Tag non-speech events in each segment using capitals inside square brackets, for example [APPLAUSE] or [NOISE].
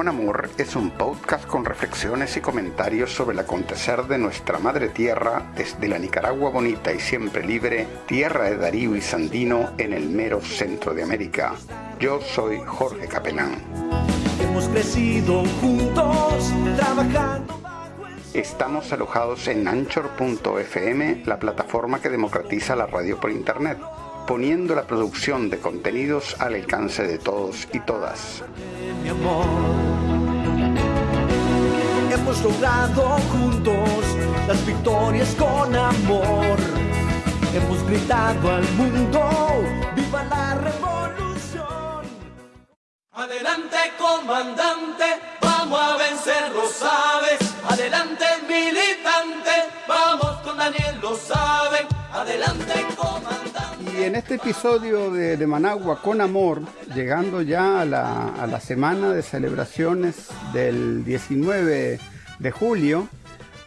con Amor es un podcast con reflexiones y comentarios sobre el acontecer de nuestra madre tierra desde la Nicaragua bonita y siempre libre, tierra de Darío y Sandino en el mero centro de América. Yo soy Jorge Capelán. Hemos crecido juntos trabajando. Estamos alojados en anchor.fm, la plataforma que democratiza la radio por internet poniendo la producción de contenidos al alcance de todos y todas. Hemos logrado juntos las victorias con amor. Hemos gritado al mundo, viva la revolución. Adelante comandante, vamos a vencer, lo sabes. Adelante militante, vamos con Daniel, lo saben. Adelante comandante en este episodio de, Managua con Amor, llegando ya a la, semana de celebraciones del 19 de julio,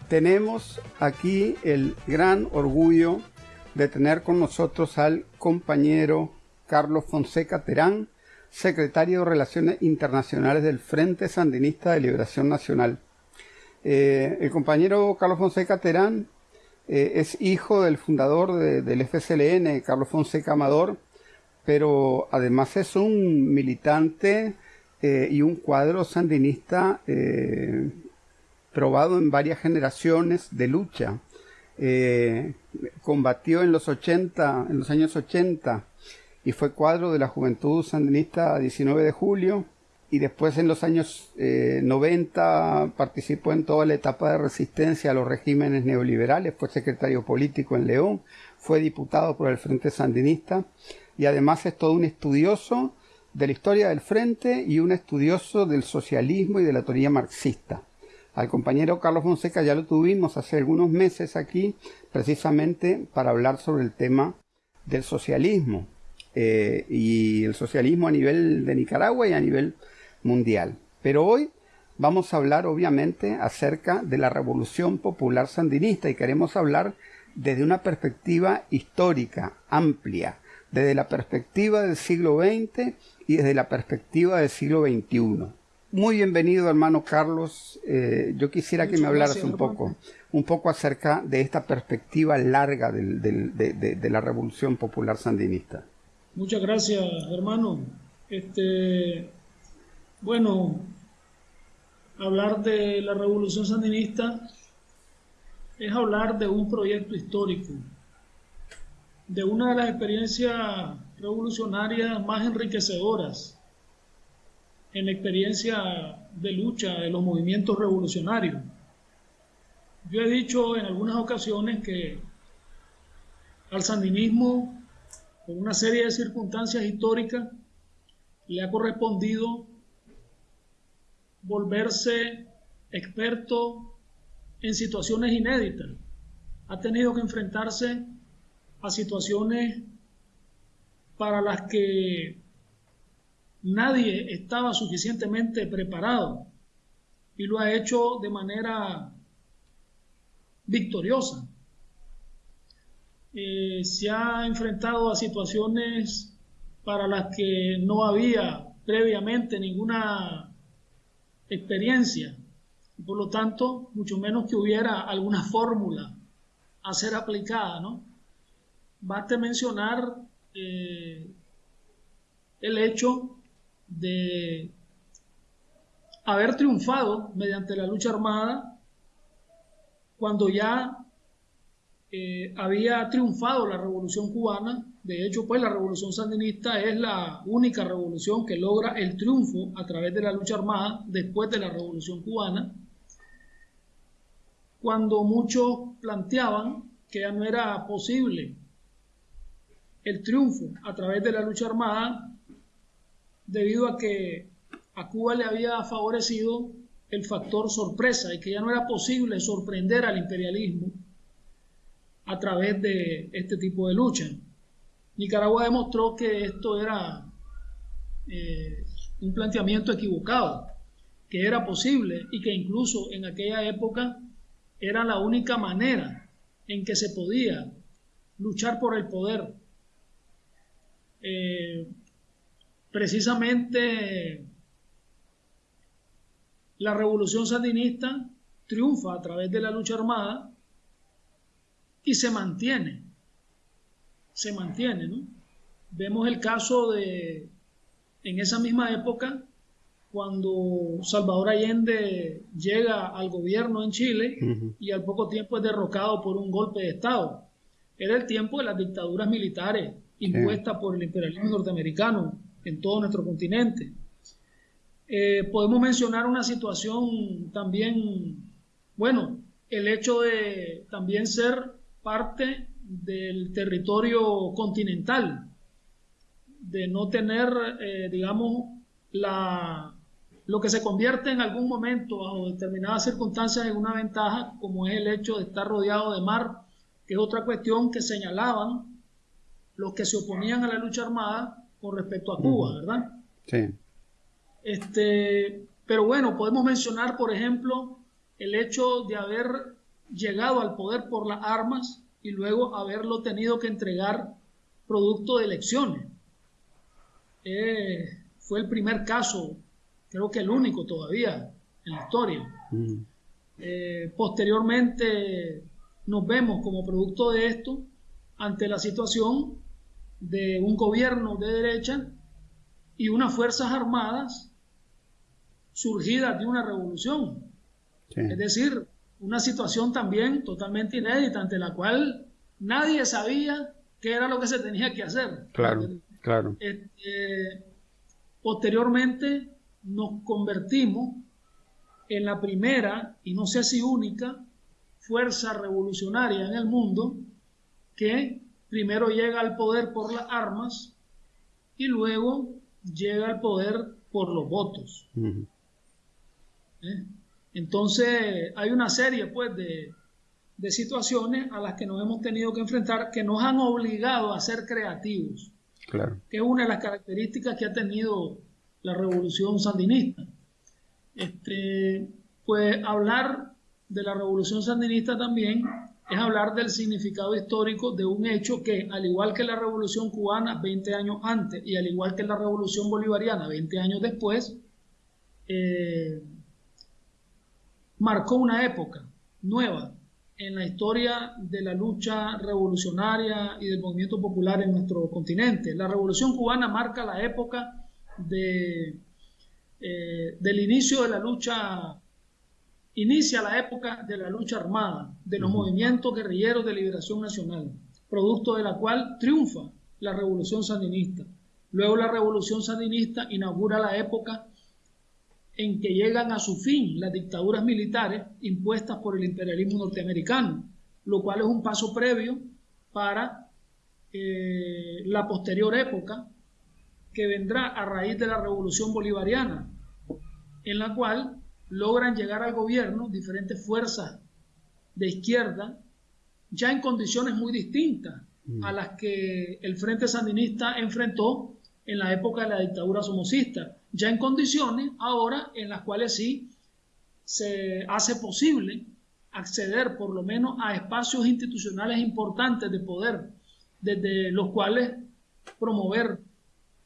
tenemos aquí el gran orgullo de tener con nosotros al compañero Carlos Fonseca Terán, secretario de Relaciones Internacionales del Frente Sandinista de Liberación Nacional. Eh, el compañero Carlos Fonseca Terán eh, es hijo del fundador del FSLN, Carlos Fonseca Amador, pero además es un militante eh, y un cuadro sandinista eh, probado en varias generaciones de lucha. combatió en los 80, en los años 80 y fue cuadro de la Juventud Sandinista 19 de julio y después en los años 90 eh, participó en toda la etapa de resistencia a los regímenes neoliberales, fue secretario político en León, fue diputado por el Frente Sandinista y además es todo un estudioso de la historia del Frente y un estudioso del socialismo y de la teoría marxista. Al compañero Carlos Fonseca ya lo tuvimos hace algunos meses aquí, precisamente para hablar sobre el tema del socialismo eh, y el socialismo a nivel de Nicaragua y a nivel mundial. Pero hoy vamos a hablar obviamente acerca de la revolución popular sandinista y queremos hablar desde una perspectiva histórica, amplia, desde la perspectiva del siglo XX y desde la perspectiva del siglo XXI. Muy bienvenido, hermano Carlos. Eh, yo quisiera que me hablaras un poco, un poco acerca de esta perspectiva larga de, de, la revolución popular sandinista. Muchas gracias, hermano. Este, bueno, hablar de la revolución sandinista es hablar de un proyecto histórico, de una de las experiencias revolucionarias más enriquecedoras en la experiencia de lucha de los movimientos revolucionarios. Yo he dicho en algunas ocasiones que al sandinismo, por una serie de circunstancias históricas, le ha correspondido volverse experto en situaciones inéditas. Ha tenido que enfrentarse a situaciones para las que nadie estaba suficientemente preparado y lo ha hecho de manera victoriosa. Eh, se ha enfrentado a situaciones para las que no había previamente ninguna experiencia por lo tanto mucho menos que hubiera alguna fórmula a ser aplicada, ¿no? Basta mencionar eh, el hecho de haber triunfado mediante la lucha armada cuando ya eh, había triunfado la revolución cubana. De hecho, pues la revolución sandinista es la única revolución que logra el triunfo a través de la lucha armada después de la revolución cubana, cuando muchos planteaban que ya no era posible el triunfo a través de la lucha armada debido a que a Cuba le había favorecido el factor sorpresa y que ya no era posible sorprender al imperialismo a través de este tipo de lucha. Nicaragua demostró que esto era eh, un planteamiento equivocado, que era posible y que incluso en aquella época era la única manera en que se podía luchar por el poder. Eh, precisamente la revolución sandinista triunfa a través de la lucha armada y se mantiene, se mantiene, ¿no? Vemos el caso de, en esa misma época, cuando Salvador Allende llega al gobierno en Chile y al poco tiempo es derrocado por un golpe de Estado. Era el tiempo de las dictaduras militares impuestas por el imperialismo norteamericano en todo nuestro continente. Eh, podemos mencionar una situación también, bueno, el hecho de también ser parte del territorio continental, de no tener, eh, digamos, la, lo que se convierte en algún momento, bajo determinadas circunstancias, en una ventaja, como es el hecho de estar rodeado de mar, que es otra cuestión que señalaban los que se oponían a la lucha armada con respecto a Cuba, ¿verdad? Sí. Este, pero bueno, podemos mencionar, por ejemplo, el hecho de haber llegado al poder por las armas y luego haberlo tenido que entregar producto de elecciones. Eh, fue el primer caso, creo que el único todavía en la historia. Mm. Eh, posteriormente nos vemos como producto de esto ante la situación de un gobierno de derecha y unas fuerzas armadas surgidas de una revolución. Es decir, una situación también totalmente inédita ante la cual nadie sabía qué era lo que se tenía que hacer. Claro, claro. Este, posteriormente nos convertimos en la primera, y no sé si única, fuerza revolucionaria en el mundo que primero llega al poder por las armas y luego llega al poder por los votos. ¿Eh? Entonces hay una serie pues de, situaciones a las que nos hemos tenido que enfrentar que nos han obligado a ser creativos. Claro. Que es una de las características que ha tenido la revolución sandinista. Este, pues hablar de la revolución sandinista también es hablar del significado histórico de un hecho que, al igual que la revolución cubana 20 años antes y al igual que la revolución bolivariana 20 años después, eh, marcó una época nueva en la historia de la lucha revolucionaria y del movimiento popular en nuestro continente. La revolución cubana marca la época de, eh, del inicio de la lucha, inicia la época de la lucha armada, de los movimientos guerrilleros de liberación nacional, producto de la cual triunfa la revolución sandinista. Luego la revolución sandinista inaugura la época en que llegan a su fin las dictaduras militares impuestas por el imperialismo norteamericano, lo cual es un paso previo para eh, la posterior época que vendrá a raíz de la revolución bolivariana, en la cual logran llegar al gobierno diferentes fuerzas de izquierda, ya en condiciones muy distintas a las que el Frente Sandinista enfrentó en la época de la dictadura somocista ya en condiciones ahora en las cuales sí se hace posible acceder por lo menos a espacios institucionales importantes de poder, desde los cuales promover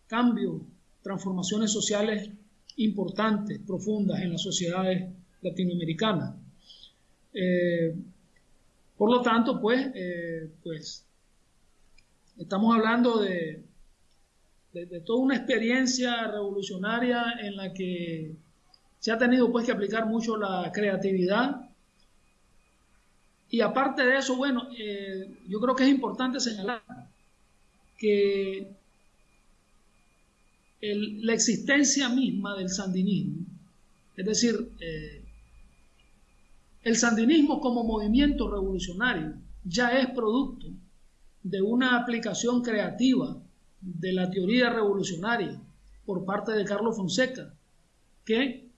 cambios, transformaciones sociales importantes, profundas en las sociedades latinoamericanas. Eh, por lo tanto, pues, eh, pues estamos hablando de, de, toda una experiencia revolucionaria en la que se ha tenido pues que aplicar mucho la creatividad. Y aparte de eso, bueno, eh, yo creo que es importante señalar que la existencia misma del sandinismo, es decir, eh, el sandinismo como movimiento revolucionario ya es producto de una aplicación creativa de la teoría revolucionaria por parte de Carlos Fonseca, que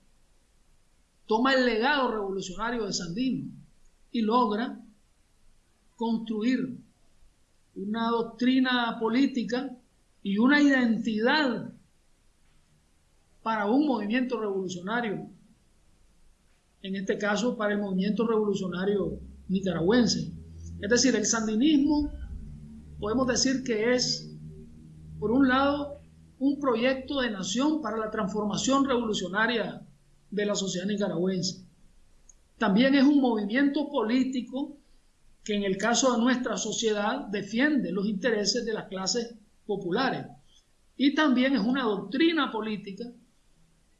toma el legado revolucionario de Sandino y logra construir una doctrina política y una identidad para un movimiento revolucionario, en este caso para el movimiento revolucionario nicaragüense. Es decir, el sandinismo podemos decir que es por un lado, un proyecto de nación para la transformación revolucionaria de la sociedad nicaragüense. También es un movimiento político que en el caso de nuestra sociedad defiende los intereses de las clases populares. Y también es una doctrina política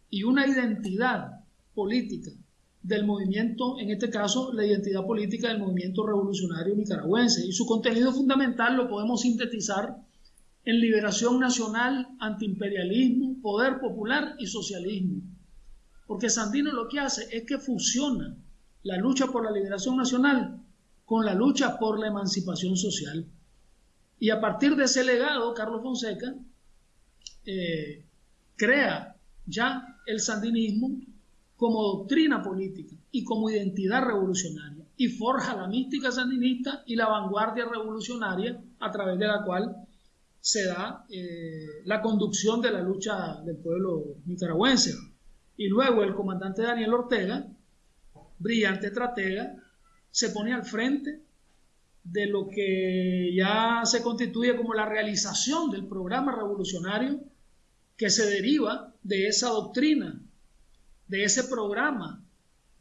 y una identidad política del movimiento, en este caso la identidad política del movimiento revolucionario nicaragüense. Y su contenido fundamental lo podemos sintetizar en liberación nacional, antiimperialismo, poder popular y socialismo. Porque Sandino lo que hace es que fusiona la lucha por la liberación nacional con la lucha por la emancipación social. Y a partir de ese legado, Carlos Fonseca eh, crea ya el sandinismo como doctrina política y como identidad revolucionaria y forja la mística sandinista y la vanguardia revolucionaria a través de la cual se da eh, la conducción de la lucha del pueblo nicaragüense. Y luego el comandante Daniel Ortega, brillante estratega, se pone al frente de lo que ya se constituye como la realización del programa revolucionario que se deriva de esa doctrina, de ese programa,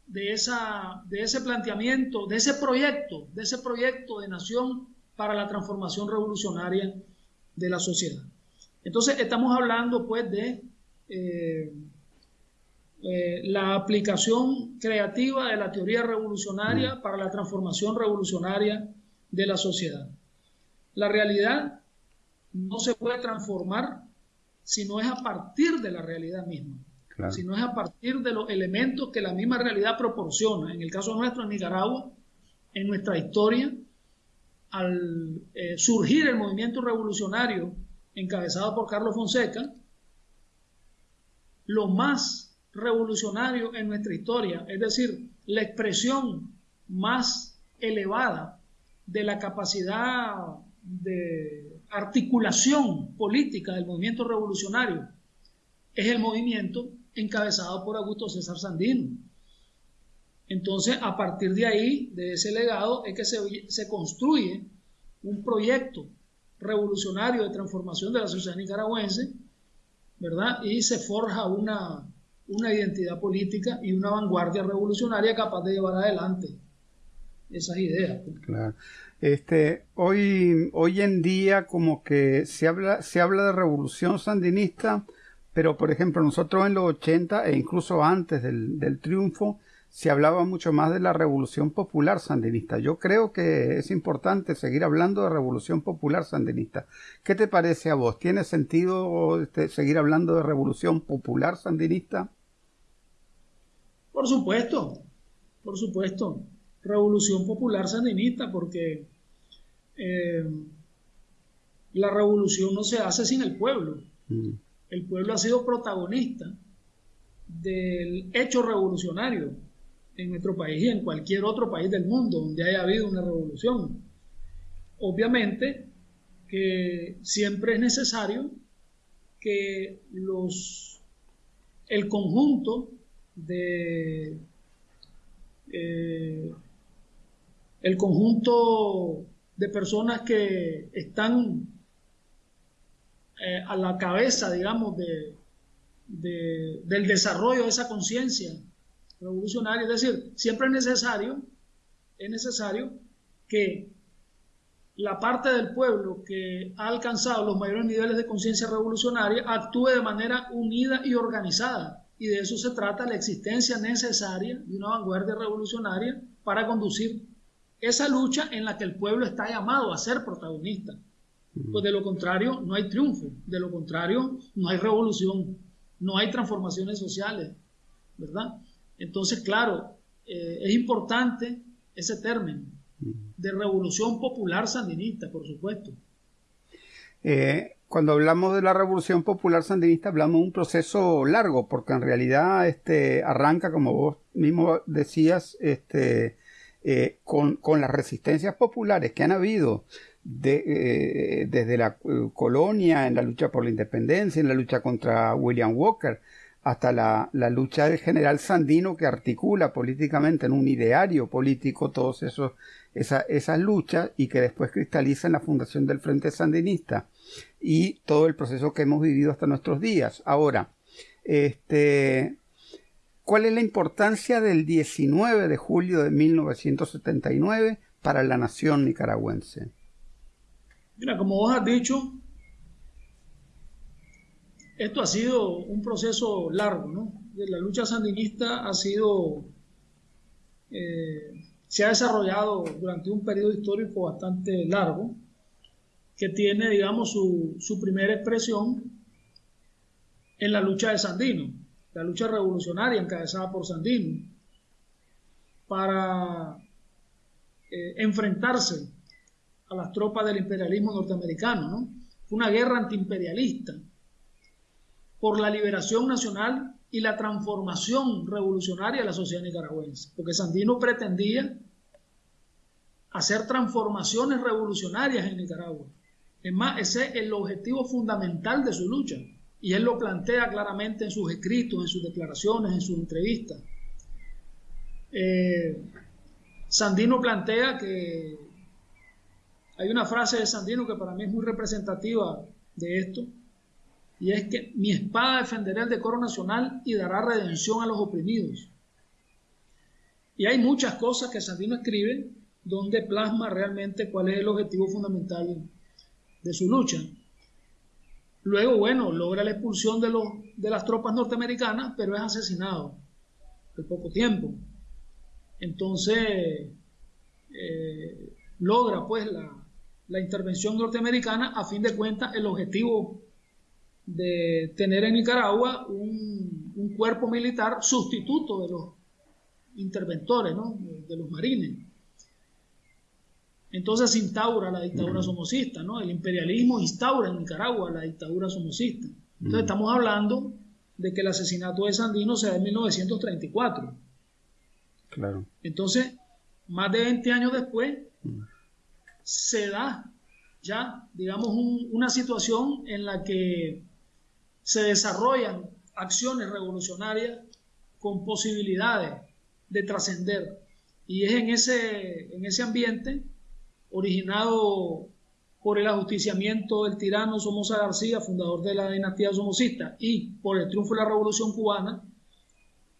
de, esa, de ese planteamiento, de ese proyecto, de ese proyecto de nación para la transformación revolucionaria de la sociedad. Entonces estamos hablando pues de eh, eh, la aplicación creativa de la teoría revolucionaria mm. para la transformación revolucionaria de la sociedad. La realidad no se puede transformar si no es a partir de la realidad misma, si no es a partir de los elementos que la misma realidad proporciona. En el caso nuestro, en Nicaragua, en nuestra historia, al eh, surgir el movimiento revolucionario encabezado por Carlos Fonseca, lo más revolucionario en nuestra historia, es decir, la expresión más elevada de la capacidad de articulación política del movimiento revolucionario, es el movimiento encabezado por Augusto César Sandino. Entonces, a partir de ahí, de ese legado, es que se, construye un proyecto revolucionario de transformación de la sociedad nicaragüense, ¿verdad? Y se forja una, una identidad política y una vanguardia revolucionaria capaz de llevar adelante esas ideas. Pues. Claro. Este, hoy, hoy en día como que se habla, se habla de revolución sandinista, pero por ejemplo nosotros en los 80 e incluso antes del, del triunfo, se hablaba mucho más de la revolución popular sandinista. Yo creo que es importante seguir hablando de revolución popular sandinista. ¿Qué te parece a vos? ¿Tiene sentido este, seguir hablando de revolución popular sandinista? Por supuesto, por supuesto. Revolución popular sandinista, porque eh, la revolución no se hace sin el pueblo. Mm. El pueblo ha sido protagonista del hecho revolucionario en nuestro país y en cualquier otro país del mundo donde haya habido una revolución. Obviamente que siempre es necesario que los, el conjunto de eh, el conjunto de personas que están eh, a la cabeza, digamos, de, del desarrollo de esa conciencia revolucionaria. Es decir, siempre es necesario, es necesario que la parte del pueblo que ha alcanzado los mayores niveles de conciencia revolucionaria actúe de manera unida y organizada. Y de eso se trata la existencia necesaria de una vanguardia revolucionaria para conducir esa lucha en la que el pueblo está llamado a ser protagonista. Pues de lo contrario, no hay triunfo, de lo contrario, no hay revolución, no hay transformaciones sociales, ¿verdad? Entonces, claro, eh, es importante ese término de revolución popular sandinista, por supuesto. Eh, cuando hablamos de la revolución popular sandinista, hablamos de un proceso largo, porque en realidad este, arranca, como vos mismo decías, este, eh, con, las resistencias populares que han habido desde la colonia, en la lucha por la independencia, en la lucha contra William Walker, hasta la, lucha del general Sandino que articula políticamente en un ideario político esos esa, esas luchas y que después cristaliza en la fundación del Frente Sandinista y todo el proceso que hemos vivido hasta nuestros días. Ahora, este, ¿Cuál es la importancia del 19 de julio de 1979 para la nación nicaragüense? Mira, como vos has dicho, esto ha sido un proceso largo, ¿no? La lucha sandinista ha sido, eh, se ha desarrollado durante un periodo histórico bastante largo, que tiene, digamos, su, su primera expresión en la lucha de Sandino, la lucha revolucionaria encabezada por Sandino, para eh, enfrentarse a las tropas del imperialismo norteamericano. ¿no? Fue una guerra antiimperialista por la liberación nacional y la transformación revolucionaria de la sociedad nicaragüense, porque Sandino pretendía hacer transformaciones revolucionarias en Nicaragua. Es más, ese es el objetivo fundamental de su lucha, y él lo plantea claramente en sus escritos, en sus declaraciones, en sus entrevistas. Eh, Sandino plantea que hay una frase de Sandino que para mí es muy representativa de esto, y es que mi espada defenderá el decoro nacional y dará redención a los oprimidos. Y hay muchas cosas que Sandino escribe donde plasma realmente cuál es el objetivo fundamental de su lucha. Luego, bueno, logra la expulsión de, los, de las tropas norteamericanas, pero es asesinado en poco tiempo. Entonces, eh, logra pues la, la intervención norteamericana, a fin de cuentas, el objetivo de tener en Nicaragua un, un cuerpo militar sustituto de los interventores, ¿no? de los marines. Entonces se instaura la dictadura somocista, ¿no? El imperialismo instaura en Nicaragua la dictadura somocista. Entonces estamos hablando de que el asesinato de Sandino se da en 1934. Claro. Entonces, más de 20 años después, se da ya, digamos, una situación en la que se desarrollan acciones revolucionarias con posibilidades de trascender. Y es en ese, en ese ambiente, originado por el ajusticiamiento del tirano Somoza García, fundador de la dinastía somocista, y por el triunfo de la Revolución Cubana,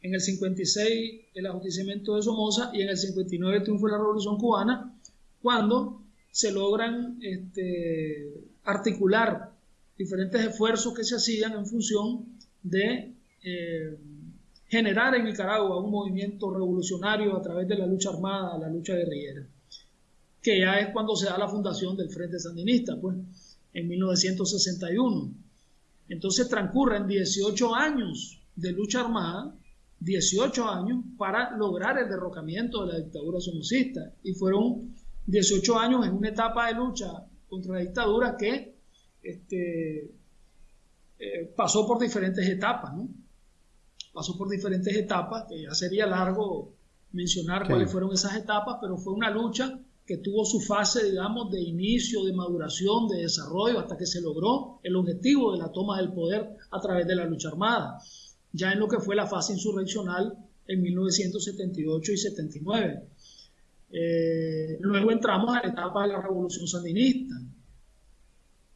en el 56 el ajusticiamiento de Somoza y en el 59 el triunfo de la Revolución Cubana, cuando se logran este, articular diferentes esfuerzos que se hacían en función de eh, generar en Nicaragua un movimiento revolucionario a través de la lucha armada, la lucha guerrillera, que ya es cuando se da la fundación del Frente Sandinista, pues, en 1961. Entonces transcurren 18 años de lucha armada, 18 años para lograr el derrocamiento de la dictadura somocista y fueron 18 años en una etapa de lucha contra la dictadura que este, eh, pasó por diferentes etapas, ¿no? Pasó por diferentes etapas, que ya sería largo mencionar cuáles fueron esas etapas, pero fue una lucha que tuvo su fase, digamos, de inicio, de maduración, de desarrollo, hasta que se logró el objetivo de la toma del poder a través de la lucha armada, ya en lo que fue la fase insurreccional en 1978 y 79. Eh, luego entramos a la etapa de la revolución sandinista,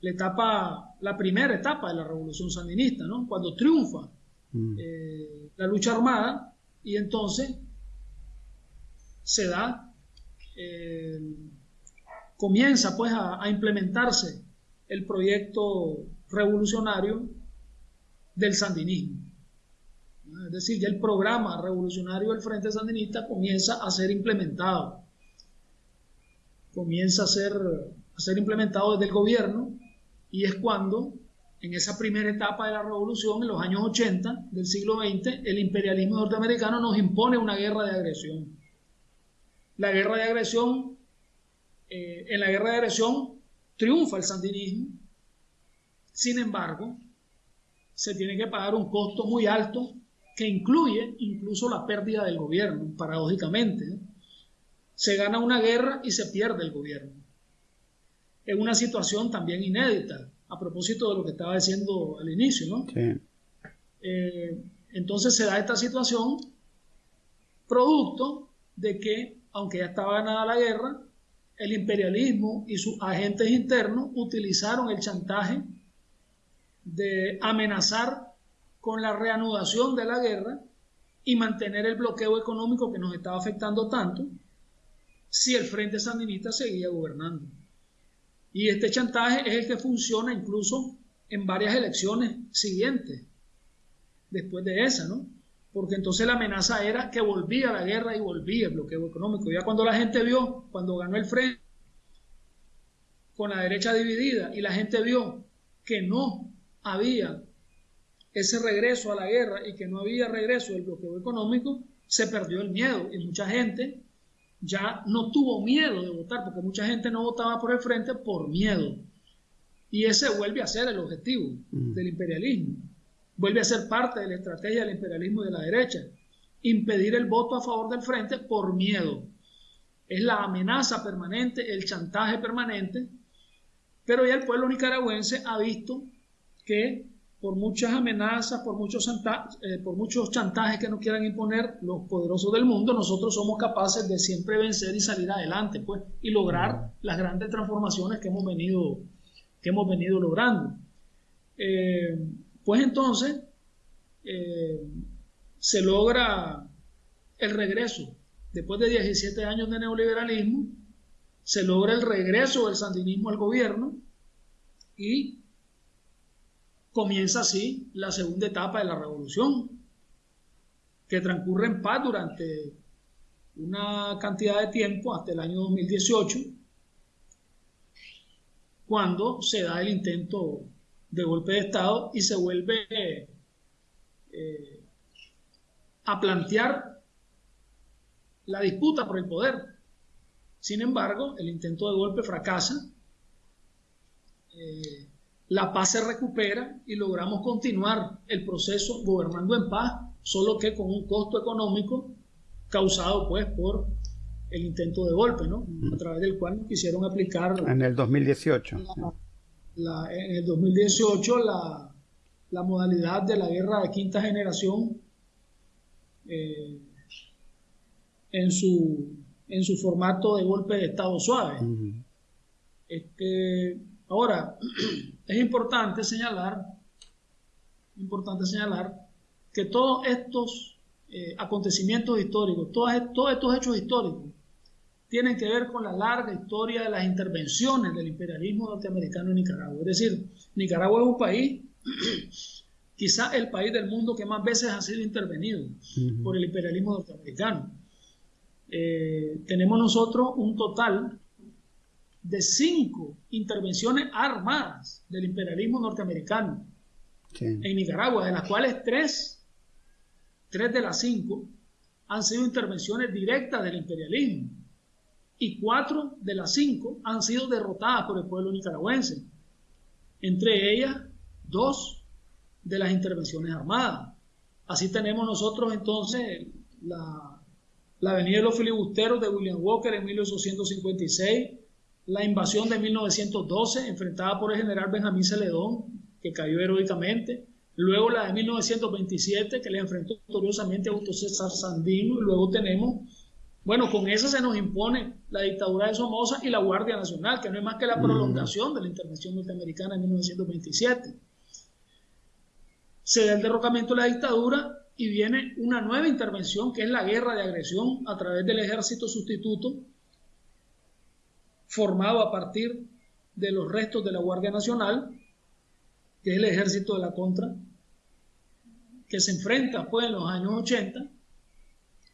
la etapa, la primera etapa de la revolución sandinista, ¿no? Cuando triunfa mm. eh, la lucha armada y entonces se da, eh, comienza pues a, implementarse el proyecto revolucionario del sandinismo. Es decir, ya el programa revolucionario del Frente Sandinista comienza a ser implementado comienza a ser, a ser implementado desde el gobierno y es cuando, en esa primera etapa de la revolución, en los años 80 del siglo XX, el imperialismo norteamericano nos impone una guerra de agresión. La guerra de agresión, eh, en la guerra de agresión triunfa el sandinismo, sin embargo, se tiene que pagar un costo muy alto que incluye incluso la pérdida del gobierno, paradójicamente se gana una guerra y se pierde el gobierno. Es una situación también inédita, a propósito de lo que estaba diciendo al inicio, ¿no? Eh, entonces se da esta situación producto de que, aunque ya estaba ganada la guerra, el imperialismo y sus agentes internos utilizaron el chantaje de amenazar con la reanudación de la guerra y mantener el bloqueo económico que nos estaba afectando tanto si el Frente Sandinista seguía gobernando. Y este chantaje es el que funciona incluso en varias elecciones siguientes, después de esa, ¿no? Porque entonces la amenaza era que volvía la guerra y volvía el bloqueo económico. Ya cuando la gente vio, cuando ganó el Frente, con la derecha dividida, y la gente vio que no había ese regreso a la guerra y que no había regreso del bloqueo económico, se perdió el miedo y mucha gente ya no tuvo miedo de votar, porque mucha gente no votaba por el frente por miedo. Y ese vuelve a ser el objetivo mm. del imperialismo. Vuelve a ser parte de la estrategia del imperialismo de la derecha. Impedir el voto a favor del frente por miedo. Es la amenaza permanente, el chantaje permanente. Pero ya el pueblo nicaragüense ha visto que por muchas amenazas, por muchos, eh, por muchos chantajes que nos quieran imponer los poderosos del mundo, nosotros somos capaces de siempre vencer y salir adelante, pues, y lograr las grandes transformaciones que hemos venido, que hemos venido logrando. Eh, pues entonces, eh, se logra el regreso, después de 17 años de neoliberalismo, se logra el regreso del sandinismo al gobierno y comienza así la segunda etapa de la revolución, que transcurre en paz durante una cantidad de tiempo hasta el año 2018, cuando se da el intento de golpe de Estado y se vuelve eh, a plantear la disputa por el poder. Sin embargo, el intento de golpe fracasa. Eh, la paz se recupera y logramos continuar el proceso gobernando en paz, solo que con un costo económico causado pues por el intento de golpe, ¿no? A través del cual quisieron aplicar... En el 2018. en el 2018 la, la, modalidad de la guerra de quinta generación eh, en, su, en su formato de golpe de Estado suave. este, ahora, [CLEARS THROAT] es importante señalar, importante señalar que todos estos eh, acontecimientos históricos, todos, todos estos hechos históricos, tienen que ver con la larga historia de las intervenciones del imperialismo norteamericano en Nicaragua. Es decir, Nicaragua es un país, [CLEARS THROAT] quizá el país del mundo que más veces ha sido intervenido por el imperialismo norteamericano. Eh, tenemos nosotros un total de cinco intervenciones armadas del imperialismo norteamericano en Nicaragua, de las cuales tres, tres de las cinco han sido intervenciones directas del imperialismo y cuatro de las cinco han sido derrotadas por el pueblo nicaragüense. Entre ellas, dos de las intervenciones armadas. Así tenemos nosotros entonces la, la Avenida de los Filibusteros de William Walker en 1856, la invasión de 1912, enfrentada por el general Benjamín Celedón, que cayó heroicamente, luego la de 1927, que le enfrentó victoriosamente a Augusto César Sandino, y luego tenemos, bueno, con esa se nos impone la dictadura de Somoza y la Guardia Nacional, que no es más que la prolongación de la intervención norteamericana en 1927. Se da el derrocamiento de la dictadura y viene una nueva intervención, que es la guerra de agresión a través del ejército sustituto, formado a partir de los restos de la Guardia Nacional, que es el ejército de la contra, que se enfrenta pues en los años 80,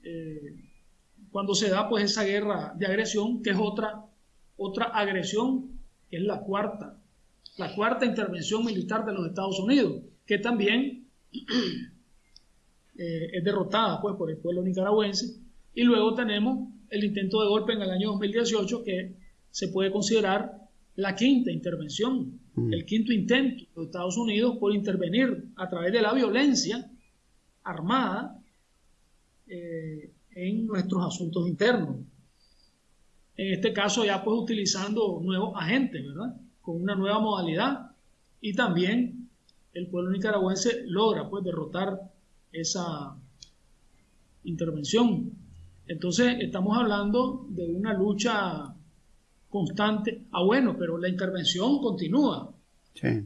eh, cuando se da pues esa guerra de agresión, que es otra, otra agresión, que es la cuarta, la cuarta intervención militar de los Estados Unidos, que también [CLEARS THROAT] eh, es derrotada pues por el pueblo nicaragüense, y luego tenemos el intento de golpe en el año 2018, que se puede considerar la quinta intervención, mm. el quinto intento de Estados Unidos por intervenir a través de la violencia armada eh, en nuestros asuntos internos. En este caso ya pues utilizando nuevos agentes, ¿verdad? Con una nueva modalidad y también el pueblo nicaragüense logra pues derrotar esa intervención. Entonces estamos hablando de una lucha constante. Ah, bueno, pero la intervención continúa.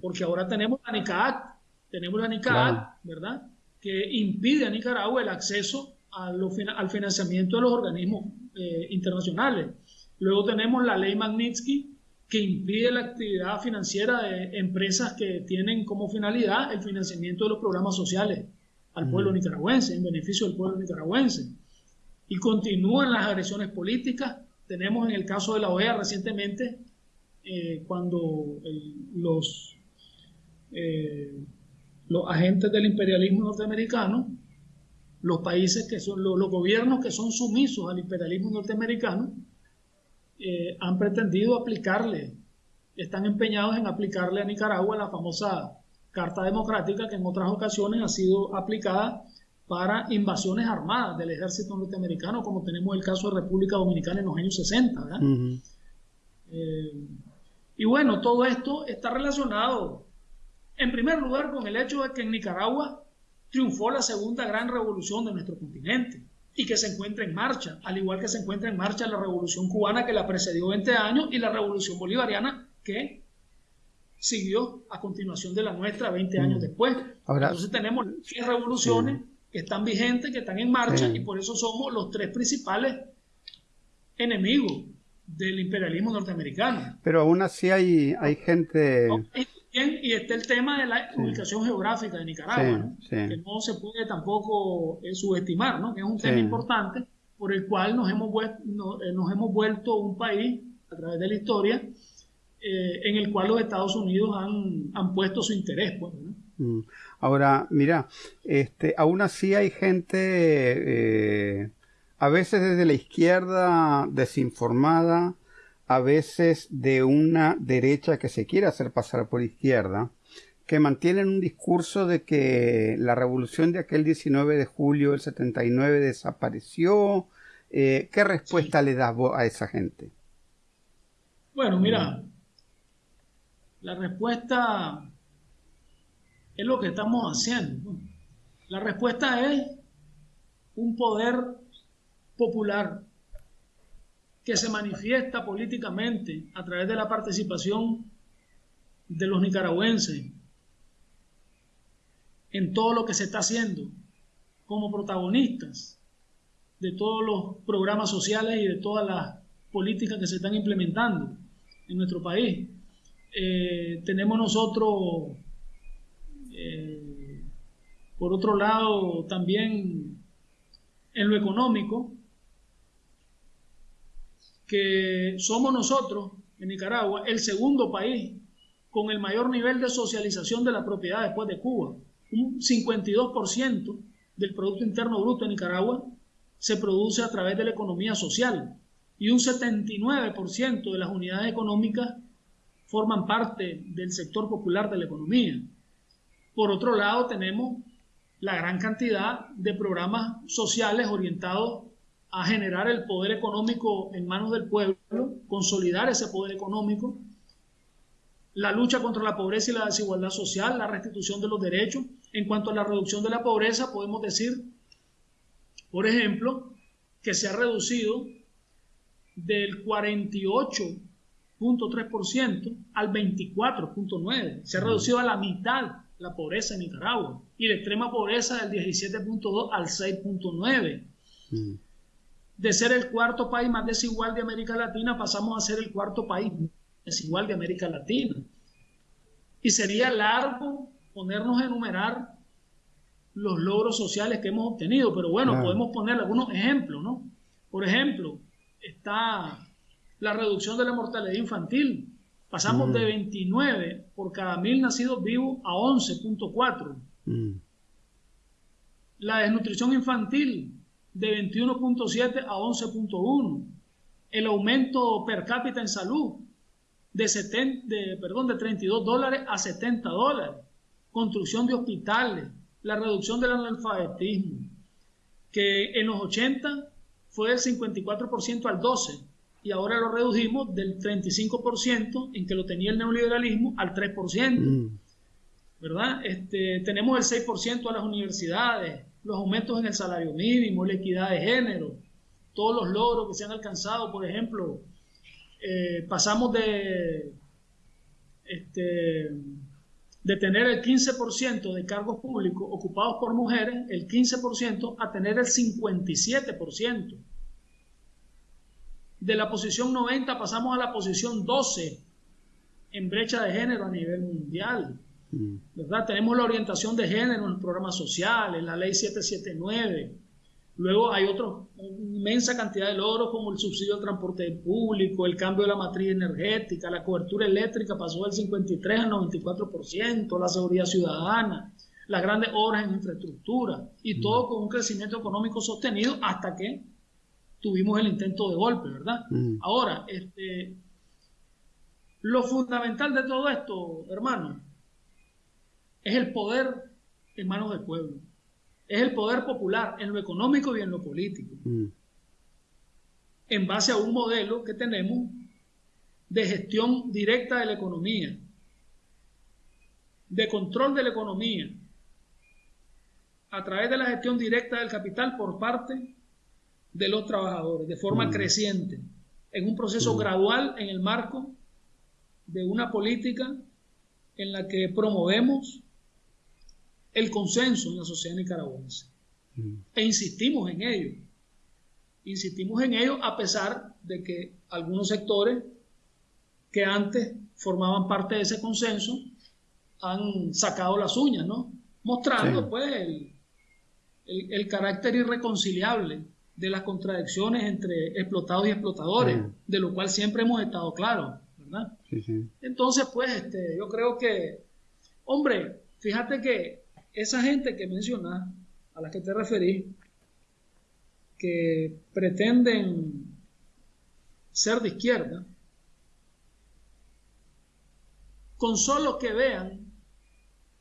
Porque ahora tenemos la NICAAC, tenemos la NICAAC, ¿verdad? que impide a Nicaragua el acceso al financiamiento de los organismos eh, internacionales. Luego tenemos la ley Magnitsky, que impide la actividad financiera de empresas que tienen como finalidad el financiamiento de los programas sociales al pueblo mm. nicaragüense, en beneficio del pueblo nicaragüense. Y continúan las agresiones políticas. Tenemos en el caso de la OEA recientemente, eh, cuando los, eh, los agentes del imperialismo norteamericano, los países que son, los gobiernos que son sumisos al imperialismo norteamericano, eh, han pretendido aplicarle, están empeñados en aplicarle a Nicaragua la famosa Carta Democrática que en otras ocasiones ha sido aplicada para invasiones armadas del ejército norteamericano, como tenemos el caso de República Dominicana en los años 60. Eh, y bueno, todo esto está relacionado, en primer lugar, con el hecho de que en Nicaragua triunfó la segunda gran revolución de nuestro continente y que se encuentra en marcha, al igual que se encuentra en marcha la revolución cubana que la precedió 20 años y la revolución bolivariana que siguió a continuación de la nuestra 20 años después. Entonces tenemos tres revoluciones que están vigentes, que están en marcha y por eso somos los tres principales enemigos del imperialismo norteamericano. Pero aún así hay, hay gente y está el tema de la ubicación geográfica de Nicaragua, que no se puede tampoco eh, subestimar, ¿no? que es un tema importante por el cual nos hemos, vuelto, eh, nos, hemos vuelto un país a través de la historia eh, en el cual los Estados Unidos han, han puesto su interés. Pues. Ahora, mira, este, aún así hay gente, a veces desde la izquierda desinformada, a veces de una derecha que se quiere hacer pasar por izquierda, que mantienen un discurso de que la revolución de aquel 19 de julio del 79 desapareció. Eh, ¿Qué respuesta le das a esa gente? Bueno, mira, la respuesta es lo que estamos haciendo. La respuesta es un poder popular que se manifiesta políticamente a través de la participación de los nicaragüenses en todo lo que se está haciendo como protagonistas de todos los programas sociales y de todas las políticas que se están implementando en nuestro país. Eh, tenemos nosotros, por otro lado, también en lo económico, que somos nosotros, en Nicaragua, el segundo país con el mayor nivel de socialización de la propiedad después de Cuba. Un 52% del Producto Interno Bruto de Nicaragua se produce a través de la economía social y un 79% de las unidades económicas forman parte del sector popular de la economía. Por otro lado, tenemos la gran cantidad de programas sociales orientados a generar el poder económico en manos del pueblo, consolidar ese poder económico, la lucha contra la pobreza y la desigualdad social, la restitución de los derechos. En cuanto a la reducción de la pobreza, podemos decir, por ejemplo, que se ha reducido del 48.3% al 24.9%. Se ha reducido a la mitad la pobreza en Nicaragua y la extrema pobreza del 17.2 al 6.9 de ser el cuarto país más desigual de América Latina, pasamos a ser el cuarto país desigual de América Latina. Y sería largo ponernos a enumerar los logros sociales que hemos obtenido, pero bueno, podemos poner algunos ejemplos, ¿no? Por ejemplo, está la reducción de la mortalidad infantil. Pasamos de 29 por cada mil nacidos vivos a 11.4. Mm. La desnutrición infantil de 21.7 a 11.1. El aumento per cápita en salud de, 70, de, perdón, de 32 dólares a 70 dólares. Construcción de hospitales, la reducción del analfabetismo, que en los 80 fue del 54% al 12% y ahora lo redujimos del 35% en que lo tenía el neoliberalismo al 3%. Mm. ¿Verdad? Este, tenemos el 6% a las universidades, los aumentos en el salario mínimo, la equidad de género, todos los logros que se han alcanzado, por ejemplo, eh, pasamos de este, de tener el 15% de cargos públicos ocupados por mujeres, el 15%, a tener el 57%. De la posición 90 pasamos a la posición 12 en brecha de género a nivel mundial. Mm. ¿Verdad? Tenemos la orientación de género en los programas sociales, la ley 779. Luego hay otra inmensa cantidad de logros como el subsidio al transporte público, el cambio de la matriz energética, la cobertura eléctrica pasó del 53 al 94%, la seguridad ciudadana, las grandes obras en infraestructura y mm. todo con un crecimiento económico sostenido hasta que tuvimos el intento de golpe, ¿verdad? Mm. Ahora, este, lo fundamental de todo esto, hermano, es el poder en manos del pueblo es el poder popular en lo económico y en lo político. Mm. En base a un modelo que tenemos de gestión directa de la economía, de control de la economía, a través de la gestión directa del capital por parte de los trabajadores, de forma creciente, en un proceso gradual en el marco de una política en la que promovemos el consenso en la sociedad nicaragüense. Mm. E insistimos en ello. Insistimos en ello a pesar de que algunos sectores que antes formaban parte de ese consenso han sacado las uñas, ¿no? Mostrando, pues, el, carácter irreconciliable de las contradicciones entre explotados y explotadores, de lo cual siempre hemos estado claros, ¿verdad? Entonces, pues, este, yo creo que, hombre, fíjate que esa gente que mencionas, a la que te referí, que pretenden ser de izquierda, con solo que vean,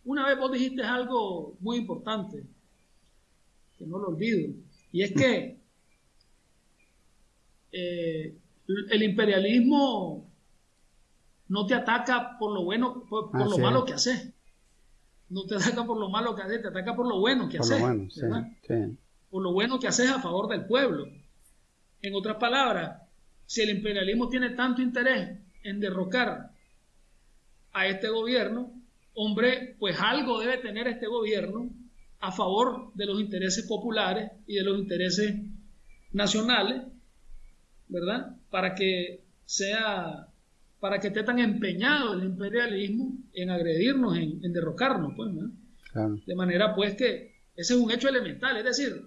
una vez vos dijiste algo muy importante, que no lo olvido, y es que [LAUGHS] eh, el imperialismo no te ataca por lo bueno, por, lo malo que haces no te ataca por lo malo que haces, te ataca por lo bueno que haces. Por lo bueno que haces a favor del pueblo. En otras palabras, si el imperialismo tiene tanto interés en derrocar a este gobierno, hombre, pues algo debe tener este gobierno a favor de los intereses populares y de los intereses nacionales, ¿verdad? Para que sea para que esté tan empeñado el imperialismo en agredirnos, en, derrocarnos, pues, De manera, pues, que ese es un hecho elemental, es decir,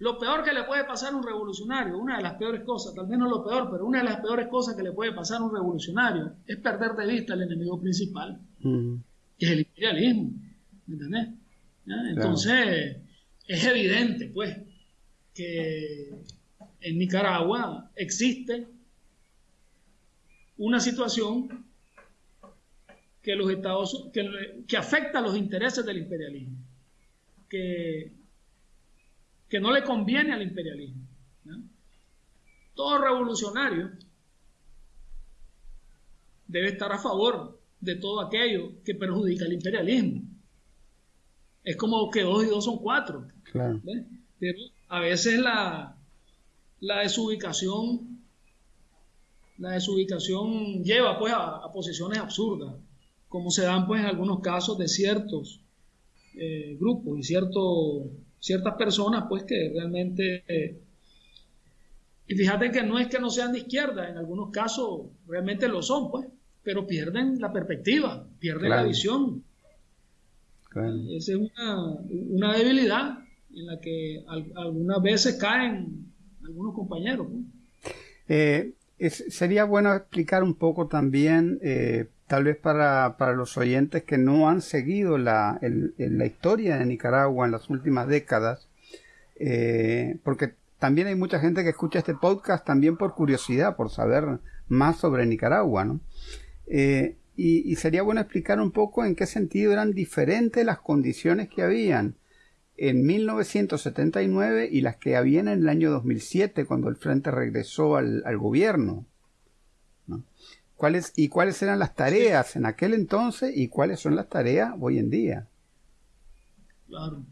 lo peor que le puede pasar a un revolucionario, una de las peores cosas, tal vez no lo peor, pero una de las peores cosas que le puede pasar a un revolucionario es perder de vista el enemigo principal, que es el imperialismo, ¿me entendés? Entonces, es evidente, pues, que en Nicaragua existe una situación que los Estados que, afecta a los intereses del imperialismo, que, que no le conviene al imperialismo. Todo revolucionario debe estar a favor de todo aquello que perjudica al imperialismo. Es como que dos y dos son cuatro. Pero a veces la, la desubicación la desubicación lleva pues a, posiciones absurdas, como se dan pues en algunos casos de ciertos eh, grupos y cierto, ciertas personas pues que realmente... Eh, y fíjate que no es que no sean de izquierda, en algunos casos realmente lo son pues, pero pierden la perspectiva, pierden la visión. Esa es una, debilidad en la que algunas veces caen algunos compañeros. Eh, sería bueno explicar un poco también, eh, tal vez para, para, los oyentes que no han seguido la, la, historia de Nicaragua en las últimas décadas, eh, porque también hay mucha gente que escucha este podcast también por curiosidad, por saber más sobre Nicaragua, ¿no? Y, y, sería bueno explicar un poco en qué sentido eran diferentes las condiciones que habían en 1979 y las que habían en el año 2007 cuando el Frente regresó al, gobierno. ¿Cuáles, ¿Y cuáles eran las tareas en aquel entonces y cuáles son las tareas hoy en día? Claro.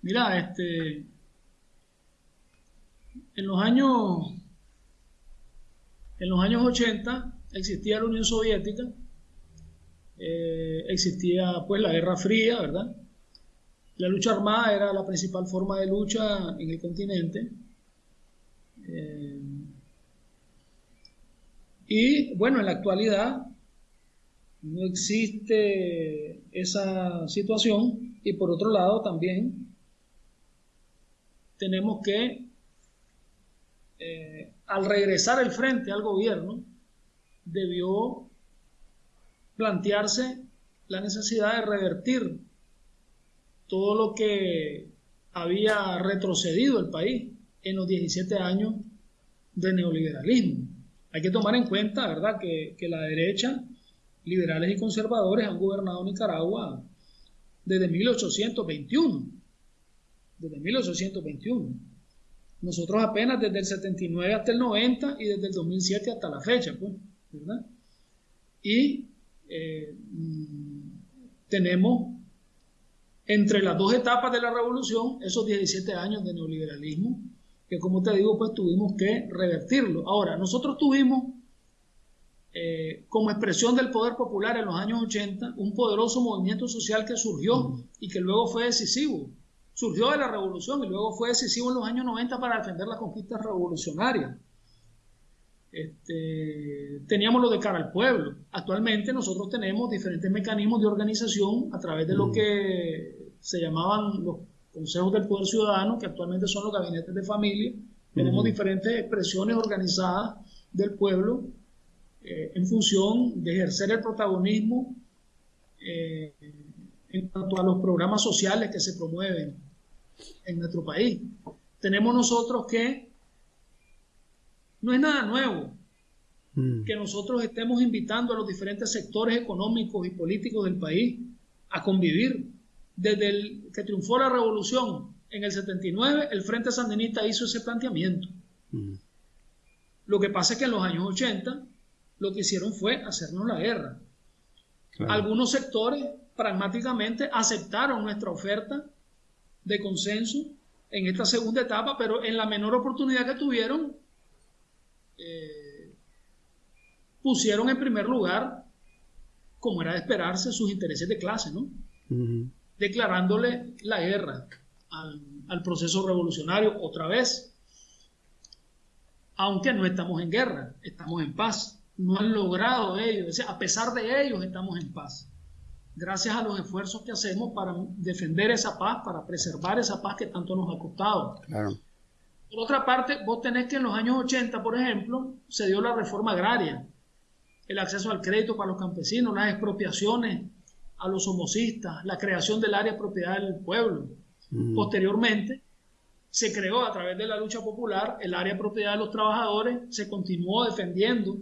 Mira, este, en los años en los años 80 existía la Unión Soviética eh, existía pues la Guerra Fría, ¿verdad? La lucha armada era la principal forma de lucha en el continente. Eh, y bueno, en la actualidad no existe esa situación y por otro lado también tenemos que, eh, al regresar el frente al gobierno, debió plantearse la necesidad de revertir todo lo que había retrocedido el país en los 17 años de neoliberalismo. Hay que tomar en cuenta, ¿verdad?, que, que la derecha, liberales y conservadores, han gobernado Nicaragua desde 1821. Desde 1821. Nosotros apenas desde el 79 hasta el 90 y desde el 2007 hasta la fecha, pues, ¿verdad? Y eh, mm, tenemos entre las dos etapas de la revolución esos 17 años de neoliberalismo que como te digo pues tuvimos que revertirlo. Ahora, nosotros tuvimos eh, como expresión del poder popular en los años 80 un poderoso movimiento social que surgió y que luego fue decisivo. Surgió de la revolución y luego fue decisivo en los años 90 para defender las conquistas revolucionarias. Este, teníamos lo de cara al pueblo. Actualmente nosotros tenemos diferentes mecanismos de organización a través de lo que se llamaban los consejos del poder ciudadano, que actualmente son los gabinetes de familia. Tenemos diferentes expresiones organizadas del pueblo eh, en función de ejercer el protagonismo eh, en cuanto a los programas sociales que se promueven en nuestro país. Tenemos nosotros que no es nada nuevo mm. que nosotros estemos invitando a los diferentes sectores económicos y políticos del país a convivir. Desde el que triunfó la revolución en el 79, el Frente Sandinista hizo ese planteamiento. Mm. Lo que pasa es que en los años 80 lo que hicieron fue hacernos la guerra. Algunos sectores pragmáticamente aceptaron nuestra oferta de consenso en esta segunda etapa, pero en la menor oportunidad que tuvieron, eh, pusieron en primer lugar, como era de esperarse, sus intereses de clase, ¿no? Declarándole la guerra al, proceso revolucionario otra vez. Aunque no estamos en guerra, estamos en paz. No han logrado ellos, a pesar de ellos estamos en paz. Gracias a los esfuerzos que hacemos para defender esa paz, para preservar esa paz que tanto nos ha costado. Claro. Por otra parte, vos tenés que en los años 80, por ejemplo, se dio la reforma agraria, el acceso al crédito para los campesinos, las expropiaciones a los homocistas, la creación del área de propiedad del pueblo. Mm. Posteriormente, se creó a través de la lucha popular el área de propiedad de los trabajadores, se continuó defendiendo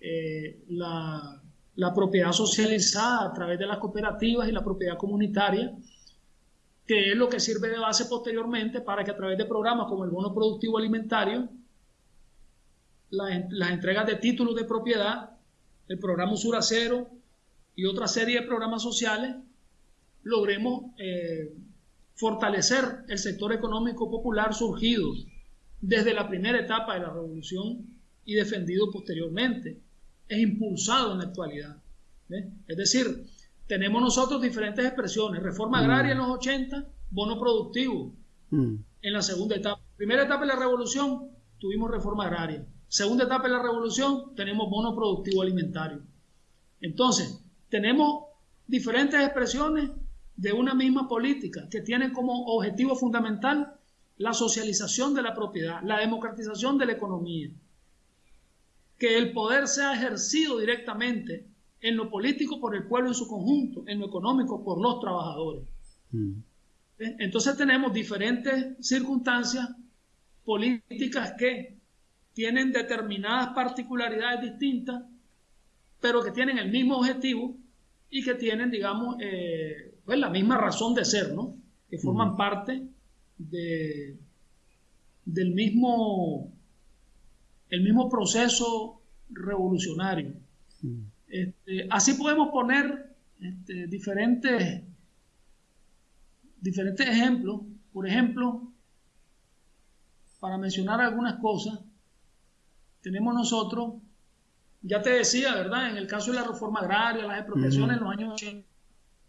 eh, la, la propiedad socializada a través de las cooperativas y la propiedad comunitaria que es lo que sirve de base posteriormente para que a través de programas como el bono productivo alimentario, las, entregas de títulos de propiedad, el programa Usura Cero y otra serie de programas sociales, logremos eh, fortalecer el sector económico popular surgido desde la primera etapa de la revolución y defendido posteriormente. Es impulsado en la actualidad. Es decir, tenemos nosotros diferentes expresiones. Reforma agraria en los 80, bono productivo mm. en la segunda etapa. Primera etapa de la revolución, tuvimos reforma agraria. Segunda etapa de la revolución, tenemos bono productivo alimentario. Entonces, tenemos diferentes expresiones de una misma política que tiene como objetivo fundamental la socialización de la propiedad, la democratización de la economía, que el poder sea ejercido directamente en lo político por el pueblo en su conjunto, en lo económico por los trabajadores. Mm. ¿Eh? Entonces tenemos diferentes circunstancias políticas que tienen determinadas particularidades distintas, pero que tienen el mismo objetivo y que tienen, digamos, eh, pues la misma razón de ser, ¿no? Que forman mm. parte de, del mismo, el mismo proceso revolucionario. Mm. Este, así podemos poner este, diferentes, diferentes ejemplos. Por ejemplo, para mencionar algunas cosas, tenemos nosotros ya te decía, ¿verdad? En el caso de la reforma agraria, las expropiaciones en los años 80,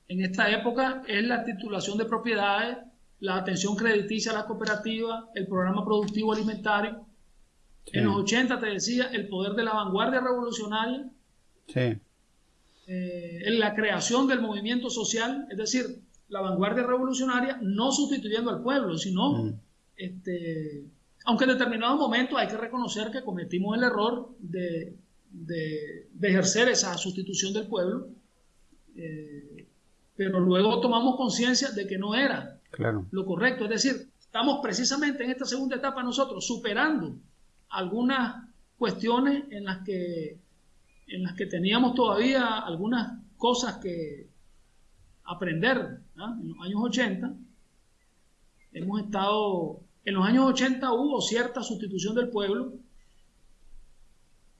en esta época es la titulación de propiedades, la atención crediticia a la cooperativa, el programa productivo alimentario. En los 80, te decía, el poder de la vanguardia revolucionaria. Sí. Eh, en la creación del movimiento social, es decir, la vanguardia revolucionaria no sustituyendo al pueblo, sino, mm. este, aunque en determinados momentos hay que reconocer que cometimos el error de, ejercer esa sustitución del pueblo, eh, pero luego tomamos conciencia de que no era lo correcto, es decir, estamos precisamente en esta segunda etapa nosotros superando algunas cuestiones en las que en las que teníamos todavía algunas cosas que aprender en los años 80. Hemos estado, en los años 80 hubo cierta sustitución del pueblo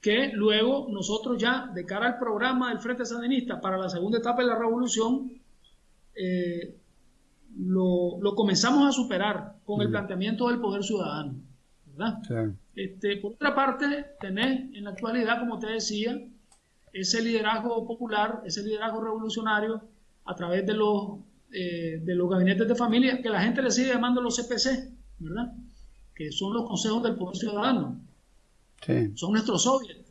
que luego nosotros ya, de cara al programa del Frente Sandinista para la segunda etapa de la revolución, eh, lo, comenzamos a superar con el planteamiento del poder ciudadano. Este, por otra parte, tenés en la actualidad, como te decía, ese liderazgo popular, ese liderazgo revolucionario a través de los, eh, de los gabinetes de familia, que la gente le sigue llamando los CPC, ¿verdad? Que son los consejos del poder ciudadano. Son nuestros soviets.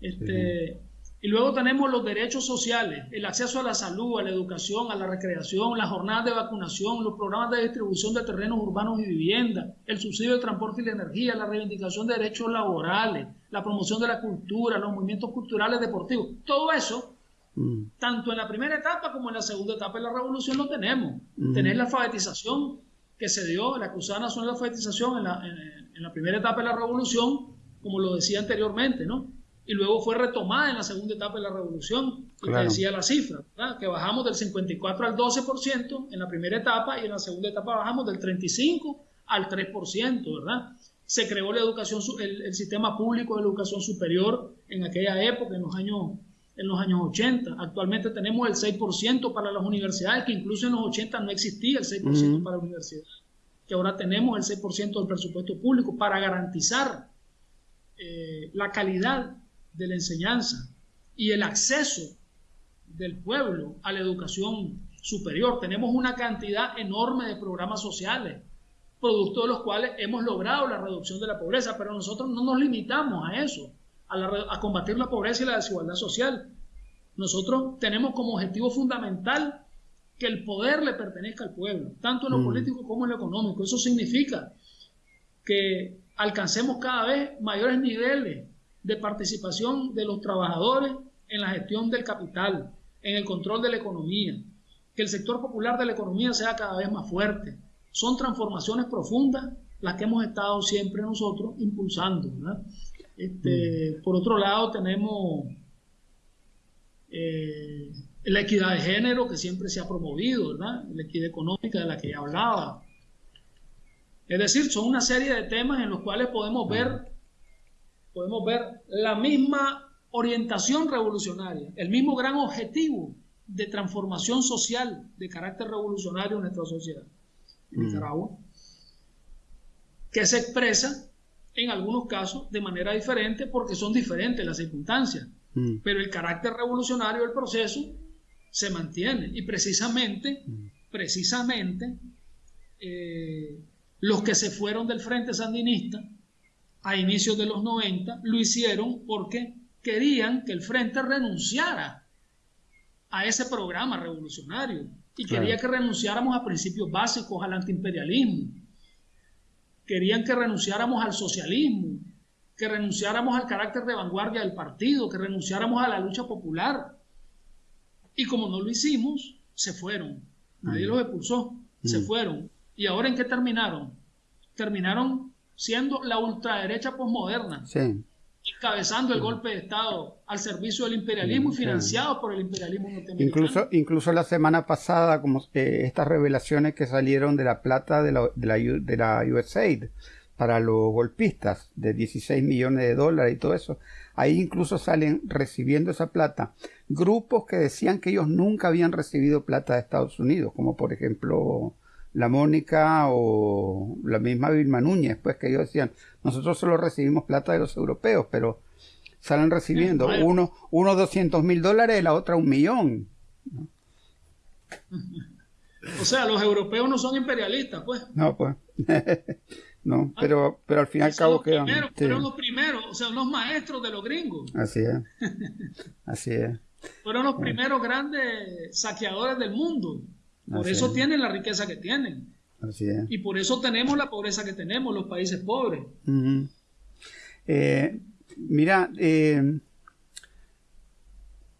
Este, y luego tenemos los derechos sociales, el acceso a la salud, a la educación, a la recreación, las jornadas de vacunación, los programas de distribución de terrenos urbanos y vivienda, el subsidio de transporte y de energía, la reivindicación de derechos laborales, la promoción de la cultura, los movimientos culturales deportivos. Todo eso, mm. tanto en la primera etapa como en la segunda etapa de la revolución lo tenemos. Mm. Tener la alfabetización que se dio, la Cruzada Nacional de Alfabetización en la, en la primera etapa de la revolución, como lo decía anteriormente, ¿no? Y luego fue retomada en la segunda etapa de la revolución, y decía la cifra, que bajamos del 54 al 12% en la primera etapa y en la segunda etapa bajamos del 35 al 3%, ¿verdad? Se creó la educación, el, sistema público de educación superior en aquella época, en los años en los años 80. Actualmente tenemos el 6% para las universidades, que incluso en los 80 no existía el 6% para la universidad, que ahora tenemos el 6% del presupuesto público para garantizar eh, la calidad de la enseñanza y el acceso del pueblo a la educación superior. Tenemos una cantidad enorme de programas sociales, producto de los cuales hemos logrado la reducción de la pobreza, pero nosotros no nos limitamos a eso, a, combatir la pobreza y la desigualdad social. Nosotros tenemos como objetivo fundamental que el poder le pertenezca al pueblo, tanto en lo mm. político como en lo económico. Eso significa que alcancemos cada vez mayores niveles de participación de los trabajadores en la gestión del capital, en el control de la economía, que el sector popular de la economía sea cada vez más fuerte. Son transformaciones profundas las que hemos estado siempre nosotros impulsando. Este, mm. Por otro lado, tenemos eh, la equidad de género que siempre se ha promovido, la equidad económica de la que ya hablaba. Es decir, son una serie de temas en los cuales podemos ver podemos ver la misma orientación revolucionaria, el mismo gran objetivo de transformación social de carácter revolucionario en nuestra sociedad en mm. Nicaragua, que se expresa en algunos casos de manera diferente porque son diferentes las circunstancias, mm. pero el carácter revolucionario del proceso se mantiene y precisamente, mm. precisamente, eh, los que se fueron del Frente Sandinista a inicios de los 90 lo hicieron porque querían que el frente renunciara a ese programa revolucionario y quería que renunciáramos a principios básicos al antiimperialismo. Querían que renunciáramos al socialismo, que renunciáramos al carácter de vanguardia del partido, que renunciáramos a la lucha popular. Y como no lo hicimos, se fueron. Nadie mm. los expulsó, se mm. fueron. ¿Y ahora en qué terminaron? Terminaron siendo la ultraderecha posmoderna, encabezando el golpe de Estado al servicio del imperialismo y financiado por el imperialismo norteamericano. Incluso, incluso la semana pasada, como estas revelaciones que salieron de la plata de la, de la, de la USAID para los golpistas de 16 millones de dólares y todo eso, ahí incluso salen recibiendo esa plata grupos que decían que ellos nunca habían recibido plata de Estados Unidos, como por ejemplo la Mónica o la misma Vilma Núñez, pues que ellos decían, nosotros solo recibimos plata de los europeos, pero salen recibiendo. Uno, uno 200 mil dólares, la otra un millón. [LAUGHS] O sea, los europeos no son imperialistas, pues. No, pues. [LAUGHS] no, ah, pero, pero al fin y al cabo quedan. Fueron los primeros, o sea, los maestros de los gringos. Así es. [LAUGHS] Así es. Fueron los primeros grandes saqueadores del mundo. Por eso tienen la riqueza que tienen. Así es. Y por eso tenemos la pobreza que tenemos, los países pobres. Eh, mira, eh,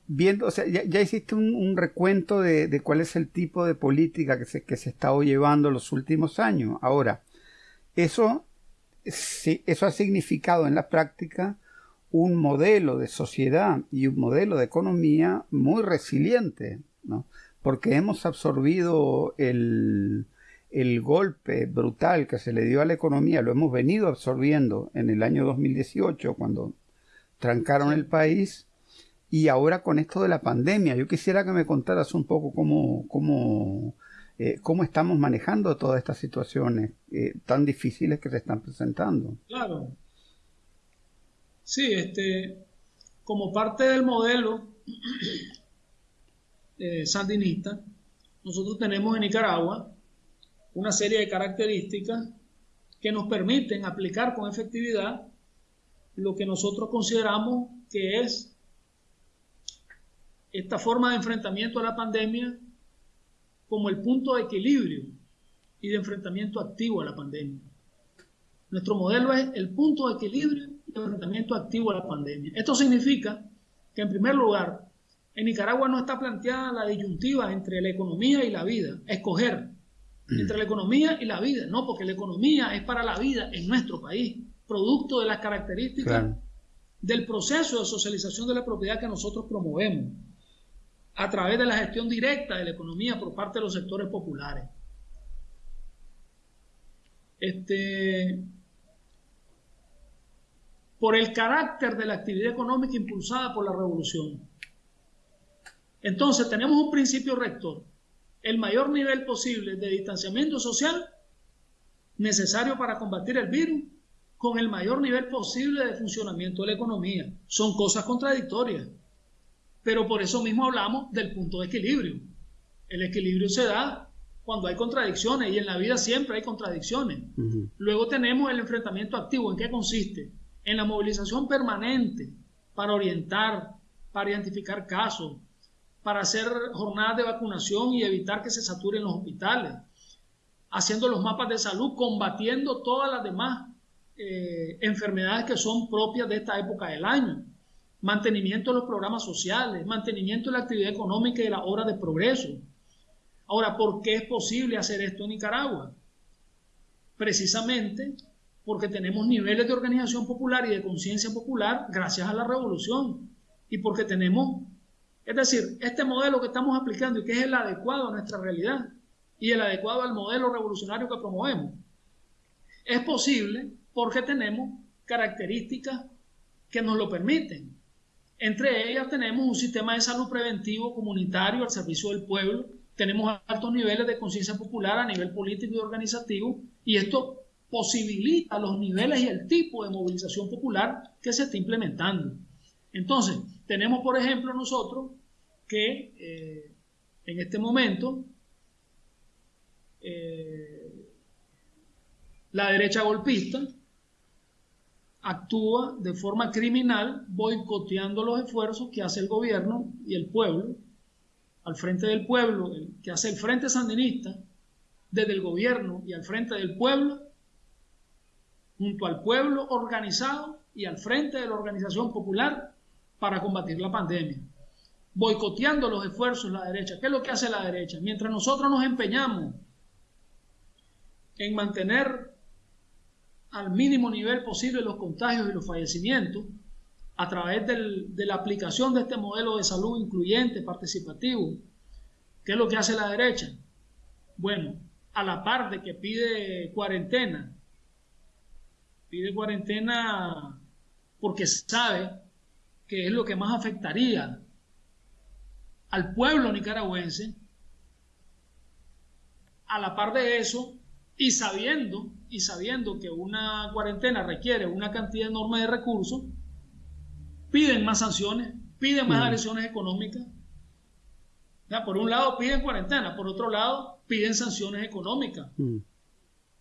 viendo, o sea, ya, hiciste un, recuento de, cuál es el tipo de política que se, que se está llevando los últimos años. Ahora, eso, eso ha significado en la práctica un modelo de sociedad y un modelo de economía muy resiliente, ¿no? Porque hemos absorbido el, el golpe brutal que se le dio a la economía, lo hemos venido absorbiendo en el año 2018 cuando trancaron el país y ahora con esto de la pandemia, yo quisiera que me contaras un poco cómo, cómo, eh, cómo estamos manejando todas estas situaciones eh, tan difíciles que se están presentando. Claro. Sí, este, como parte del modelo eh, sandinista, nosotros tenemos en Nicaragua una serie de características que nos permiten aplicar con efectividad lo que nosotros consideramos que es esta forma de enfrentamiento a la pandemia como el punto de equilibrio y de enfrentamiento activo a la pandemia. Nuestro modelo es el punto de equilibrio y de enfrentamiento activo a la pandemia. Esto significa que, en primer lugar, en Nicaragua no está planteada la disyuntiva entre la economía y la vida, escoger entre la economía y la vida, no, porque la economía es para la vida en nuestro país, producto de las características del proceso de socialización de la propiedad que nosotros promovemos a través de la gestión directa de la economía por parte de los sectores populares. Este, por el carácter de la actividad económica impulsada por la revolución. Entonces tenemos un principio rector, el mayor nivel posible de distanciamiento social necesario para combatir el virus con el mayor nivel posible de funcionamiento de la economía. Son cosas contradictorias. Pero por eso mismo hablamos del punto de equilibrio. El equilibrio se da cuando hay contradicciones y en la vida siempre hay contradicciones. Luego tenemos el enfrentamiento activo. ¿En qué consiste? En la movilización permanente para orientar, para identificar casos, para hacer jornadas de vacunación y evitar que se saturen los hospitales, haciendo los mapas de salud, combatiendo todas las demás eh, enfermedades que son propias de esta época del año mantenimiento de los programas sociales, mantenimiento de la actividad económica y de la obra de progreso. Ahora, ¿por qué es posible hacer esto en Nicaragua? Precisamente porque tenemos niveles de organización popular y de conciencia popular gracias a la revolución y porque tenemos, es decir, este modelo que estamos aplicando y que es el adecuado a nuestra realidad y el adecuado al modelo revolucionario que promovemos, es posible porque tenemos características que nos lo permiten. Entre ellas tenemos un sistema de salud preventivo comunitario al servicio del pueblo, tenemos altos niveles de conciencia popular a nivel político y organizativo, y esto posibilita los niveles y el tipo de movilización popular que se está implementando. Entonces, tenemos, por ejemplo, nosotros que eh, en este momento eh, la derecha golpista actúa de forma criminal boicoteando los esfuerzos que hace el gobierno y el pueblo, al frente del pueblo, que hace el Frente Sandinista, desde el gobierno y al frente del pueblo, junto al pueblo organizado y al frente de la organización popular para combatir la pandemia. Boicoteando los esfuerzos de la derecha. ¿Qué es lo que hace la derecha? Mientras nosotros nos empeñamos en mantener al mínimo nivel posible los contagios y los fallecimientos a través de la aplicación de este modelo de salud incluyente, participativo. ¿Qué es lo que hace la derecha? Bueno, a la par de que pide cuarentena, pide cuarentena porque sabe que es lo que más afectaría al pueblo nicaragüense, a la par de eso, y sabiendo, y sabiendo que una cuarentena requiere una cantidad enorme de recursos, piden más sanciones, piden más agresiones económicas. Por un lado piden cuarentena, por otro lado piden sanciones económicas.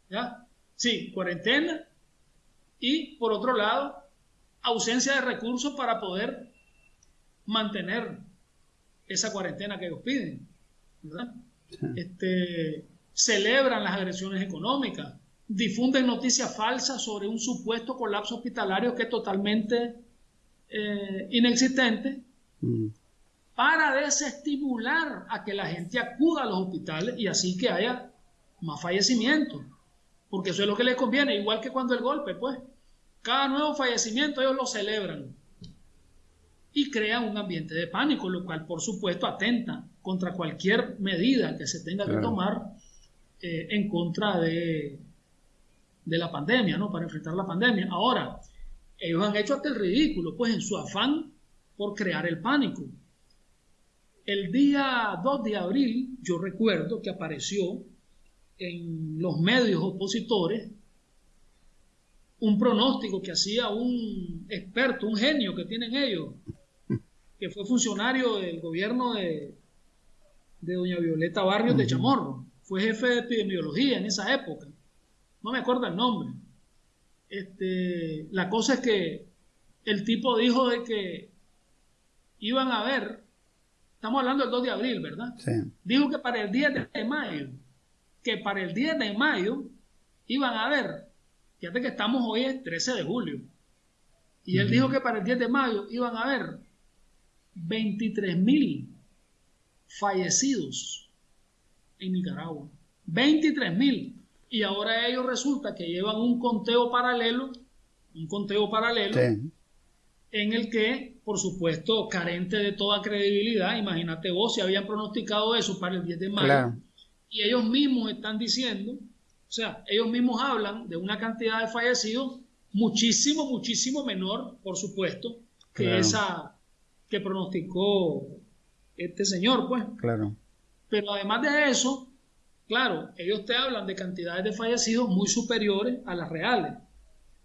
¿Ya? Sí, cuarentena y por otro lado ausencia de recursos para poder mantener esa cuarentena que ellos piden. Este, celebran las agresiones económicas, difunden noticias falsas sobre un supuesto colapso hospitalario que es totalmente eh, inexistente mm. para desestimular a que la gente acuda a los hospitales y así que haya más fallecimientos. Porque eso es lo que les conviene, igual que cuando el golpe, pues. Cada nuevo fallecimiento ellos lo celebran y crean un ambiente de pánico, lo cual por supuesto atenta contra cualquier medida que se tenga que tomar eh, en contra de, de la pandemia, ¿no? Para enfrentar la pandemia. Ahora, ellos han hecho hasta el ridículo, pues en su afán por crear el pánico. El día 2 de abril, yo recuerdo que apareció en los medios opositores un pronóstico que hacía un experto, un genio que tienen ellos, que fue funcionario del gobierno de, de doña Violeta Barrios de Chamorro. Fue jefe de epidemiología en esa época. No me acuerdo el nombre. Este, la cosa es que el tipo dijo de que iban a ver, estamos hablando del 2 de abril, ¿verdad? Sí. Dijo que para el 10 de mayo, que para el 10 de mayo iban a ver, fíjate que estamos hoy el 13 de julio, y él dijo que para el 10 de mayo iban a haber 23 mil fallecidos en Nicaragua. 23 mil. Y ahora ellos resulta que llevan un conteo paralelo, un conteo paralelo, en el que, por supuesto, carente de toda credibilidad, imagínate vos si habían pronosticado eso para el 10 de mayo, y ellos mismos están diciendo, o sea, ellos mismos hablan de una cantidad de fallecidos muchísimo, muchísimo menor, por supuesto, que esa que pronosticó este señor, pues. Claro. Pero además de eso, claro, ellos te hablan de cantidades de fallecidos muy superiores a las reales.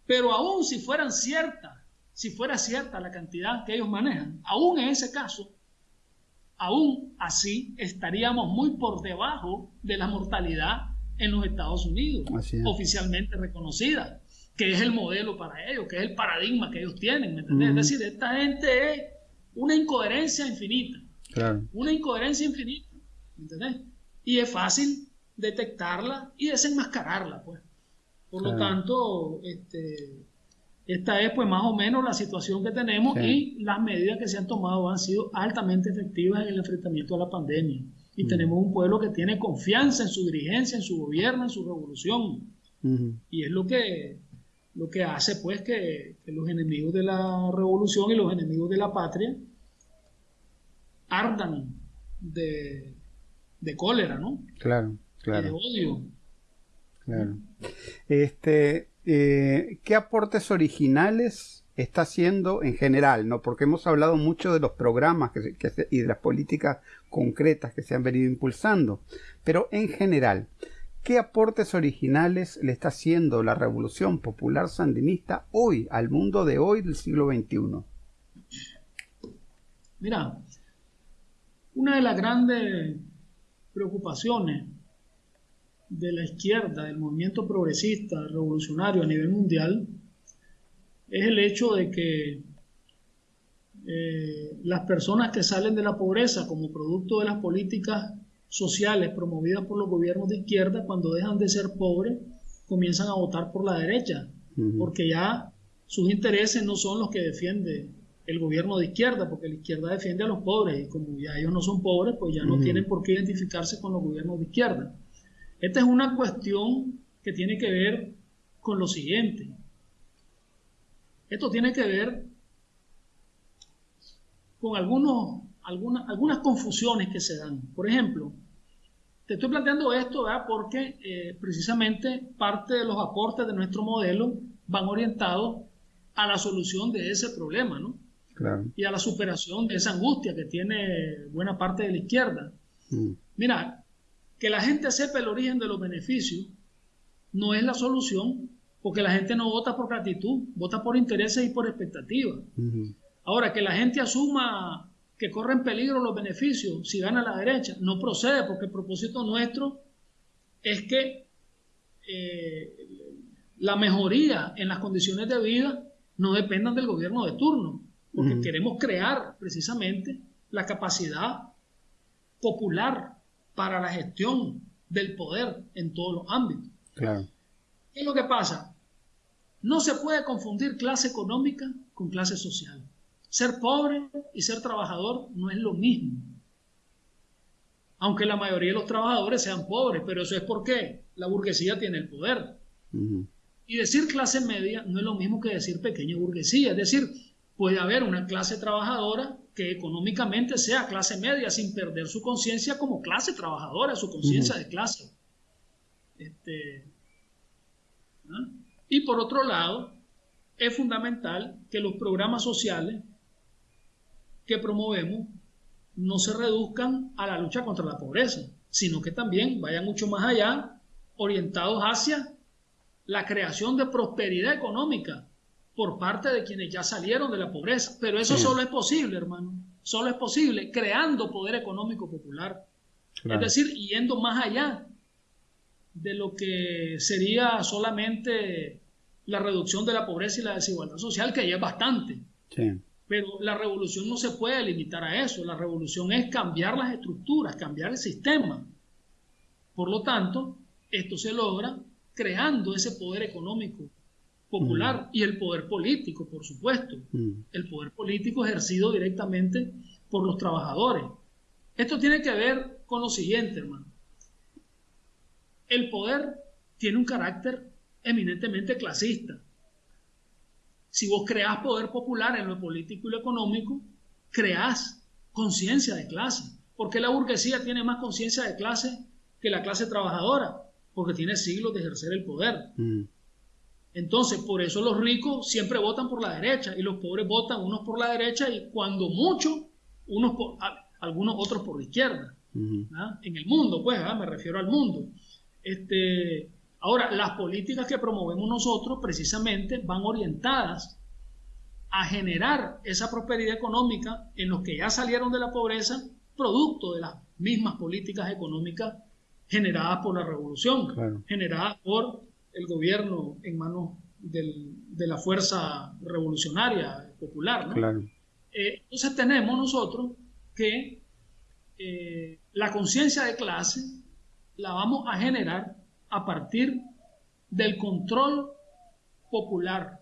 Pero aún si fueran ciertas, si fuera cierta la cantidad que ellos manejan, aún en ese caso, aún así estaríamos muy por debajo de la mortalidad en los Estados Unidos, oficialmente reconocida, que es el modelo para ellos, que es el paradigma que ellos tienen, ¿me entiendes? Es decir, esta gente es una incoherencia infinita. Una incoherencia infinita. ¿Entendés? Y es fácil detectarla y desenmascararla, pues. Por lo tanto, este, esta es pues más o menos la situación que tenemos y las medidas que se han tomado han sido altamente efectivas en el enfrentamiento a la pandemia. Y tenemos un pueblo que tiene confianza en su dirigencia, en su gobierno, en su revolución. Y es lo que, lo que hace pues que, que, los enemigos de la revolución y los enemigos de la patria ardan de, cólera, ¿no? Claro, claro. de odio. Claro. Este, eh, ¿Qué aportes originales está haciendo en general? ¿no? Porque hemos hablado mucho de los programas y de las políticas concretas que se han venido impulsando, pero en general, ¿qué aportes originales le está haciendo la revolución popular sandinista hoy, al mundo de hoy del siglo XXI? Mira, una de las grandes preocupaciones de la izquierda, del movimiento progresista, revolucionario a nivel mundial, es el hecho de que eh, las personas que salen de la pobreza como producto de las políticas sociales promovidas por los gobiernos de izquierda, cuando dejan de ser pobres, comienzan a votar por la derecha, porque ya sus intereses no son los que defiende el gobierno de izquierda, porque la izquierda defiende a los pobres y como ya ellos no son pobres, pues ya no tienen por qué identificarse con los gobiernos de izquierda. Esta es una cuestión que tiene que ver con lo siguiente. Esto tiene que ver con algunos, algunas, algunas confusiones que se dan. Por ejemplo, te estoy planteando esto porque eh, precisamente parte de los aportes de nuestro modelo van orientados a la solución de ese problema, ¿no? y a la superación de esa angustia que tiene buena parte de la izquierda. Mm. Mira, que la gente sepa el origen de los beneficios no es la solución, porque la gente no vota por gratitud, vota por intereses y por expectativas. Ahora, que la gente asuma que corren peligro los beneficios si gana la derecha, no procede porque el propósito nuestro es que eh, la mejoría en las condiciones de vida no dependan del gobierno de turno, porque queremos crear precisamente la capacidad popular para la gestión del poder en todos los ámbitos. Claro. ¿Qué es lo que pasa? No se puede confundir clase económica con clase social. Ser pobre y ser trabajador no es lo mismo. Aunque la mayoría de los trabajadores sean pobres, pero eso es porque la burguesía tiene el poder. Y decir clase media no es lo mismo que decir pequeña burguesía. Es decir, puede haber una clase trabajadora que económicamente sea clase media sin perder su conciencia como clase trabajadora, su conciencia de clase. Este, y por otro lado, es fundamental que los programas sociales que promovemos no se reduzcan a la lucha contra la pobreza, sino que también vayan mucho más allá, orientados hacia la creación de prosperidad económica por parte de quienes ya salieron de la pobreza. Pero eso solo es posible, hermano. Solo es posible creando poder económico popular. Es decir, yendo más allá de lo que sería solamente la reducción de la pobreza y la desigualdad social, que ya es bastante. Pero la revolución no se puede limitar a eso. La revolución es cambiar las estructuras, cambiar el sistema. Por lo tanto, esto se logra creando ese poder económico popular mm. y el poder político, por supuesto. Mm. El poder político ejercido directamente por los trabajadores. Esto tiene que ver con lo siguiente, hermano. El poder tiene un carácter eminentemente clasista. Si vos creás poder popular en lo político y lo económico, creás conciencia de clase. porque la burguesía tiene más conciencia de clase que la clase trabajadora? Porque tiene siglos de ejercer el poder. Mm. Entonces, por eso los ricos siempre votan por la derecha y los pobres votan unos por la derecha y cuando mucho, unos por, algunos otros por la izquierda. En el mundo, pues, me refiero al mundo. Este, Ahora, las políticas que promovemos nosotros precisamente van orientadas a generar esa prosperidad económica en los que ya salieron de la pobreza, producto de las mismas políticas económicas generadas por la revolución, generadas por el gobierno en manos de la fuerza revolucionaria popular. Eh, entonces tenemos nosotros que eh, la conciencia de clase la vamos a generar a partir del control popular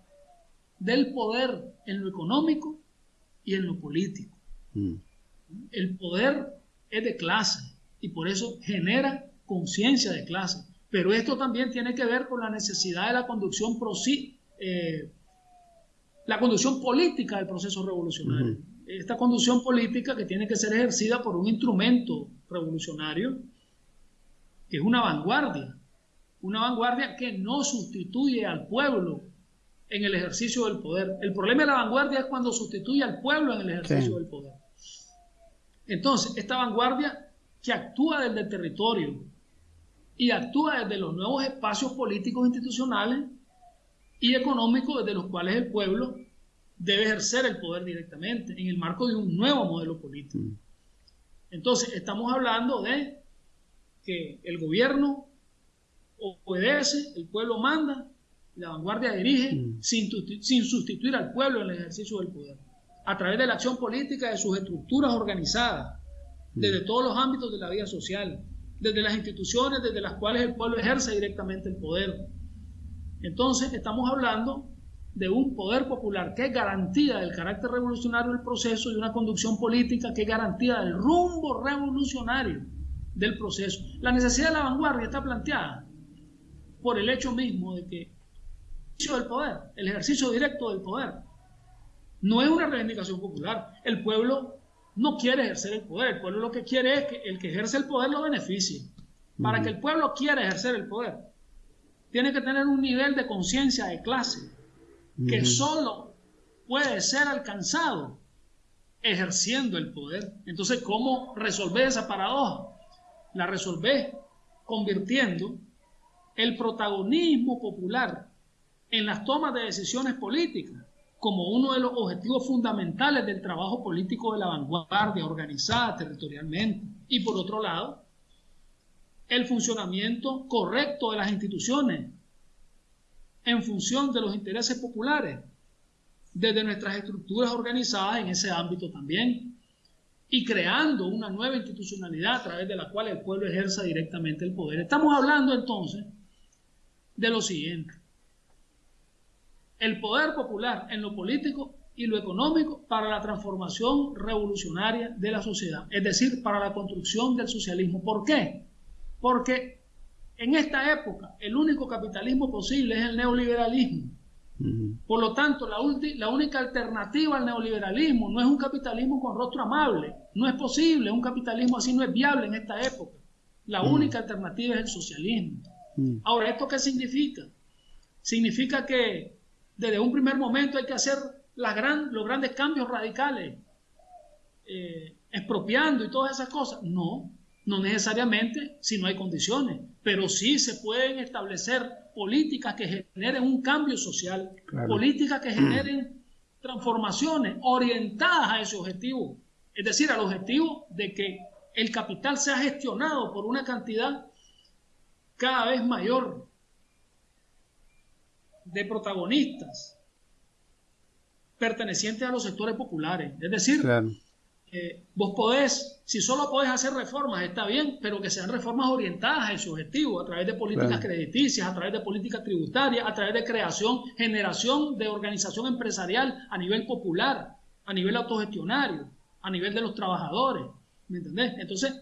del poder en lo económico y en lo político. Mm. El poder es de clase y por eso genera conciencia de clase. Pero esto también tiene que ver con la necesidad de la conducción, eh, la conducción política del proceso revolucionario. Esta conducción política que tiene que ser ejercida por un instrumento revolucionario, que es una vanguardia, una vanguardia que no sustituye al pueblo en el ejercicio del poder. El problema de la vanguardia es cuando sustituye al pueblo en el ejercicio del poder. Entonces, esta vanguardia que actúa desde el territorio y actúa desde los nuevos espacios políticos institucionales y económicos desde los cuales el pueblo debe ejercer el poder directamente en el marco de un nuevo modelo político. Mm. Entonces, estamos hablando de que el gobierno obedece, el pueblo manda, la vanguardia dirige, mm. sin, sin sustituir al pueblo en el ejercicio del poder, a través de la acción política de sus estructuras organizadas, mm. desde todos los ámbitos de la vida social, desde las instituciones desde las cuales el pueblo ejerce directamente el poder. Entonces, estamos hablando de un poder popular que es garantía del carácter revolucionario del proceso y una conducción política que es garantía del rumbo revolucionario del proceso. La necesidad de la vanguardia está planteada por el hecho mismo de que el ejercicio del poder, el ejercicio directo del poder, no es una reivindicación popular. El pueblo no quiere ejercer el poder, el pueblo lo que quiere es que el que ejerce el poder lo beneficie. Para que el pueblo quiera ejercer el poder, tiene que tener un nivel de conciencia de clase que solo puede ser alcanzado ejerciendo el poder. Entonces, ¿cómo resolver esa paradoja? La resolver convirtiendo el protagonismo popular en las tomas de decisiones políticas como uno de los objetivos fundamentales del trabajo político de la vanguardia organizada territorialmente. Y por otro lado, el funcionamiento correcto de las instituciones en función de los intereses populares, desde nuestras estructuras organizadas en ese ámbito también, y creando una nueva institucionalidad a través de la cual el pueblo ejerza directamente el poder. Estamos hablando entonces de lo siguiente. El poder popular en lo político y lo económico para la transformación revolucionaria de la sociedad, es decir, para la construcción del socialismo. ¿Por qué? Porque en esta época el único capitalismo posible es el neoliberalismo. Por lo tanto, la, la, única alternativa al neoliberalismo no es un capitalismo con rostro amable. No es posible, un capitalismo así no es viable en esta época. La única alternativa es el socialismo. Ahora, ¿esto qué significa? Significa que desde un primer momento hay que hacer gran, los grandes cambios radicales, eh, expropiando y todas esas cosas. No, no necesariamente si no hay condiciones, pero sí se pueden establecer políticas que generen un cambio social, políticas que generen transformaciones orientadas a ese objetivo, es decir, al objetivo de que el capital sea gestionado por una cantidad cada vez mayor de protagonistas pertenecientes a los sectores populares. Es decir, vos podés, si solo podés hacer reformas, está bien, pero que sean reformas orientadas a ese objetivo, a través de políticas crediticias, a través de políticas tributarias, a través de creación, generación de organización empresarial a nivel popular, a nivel autogestionario, a nivel de los trabajadores. ¿Me entendés? Entonces,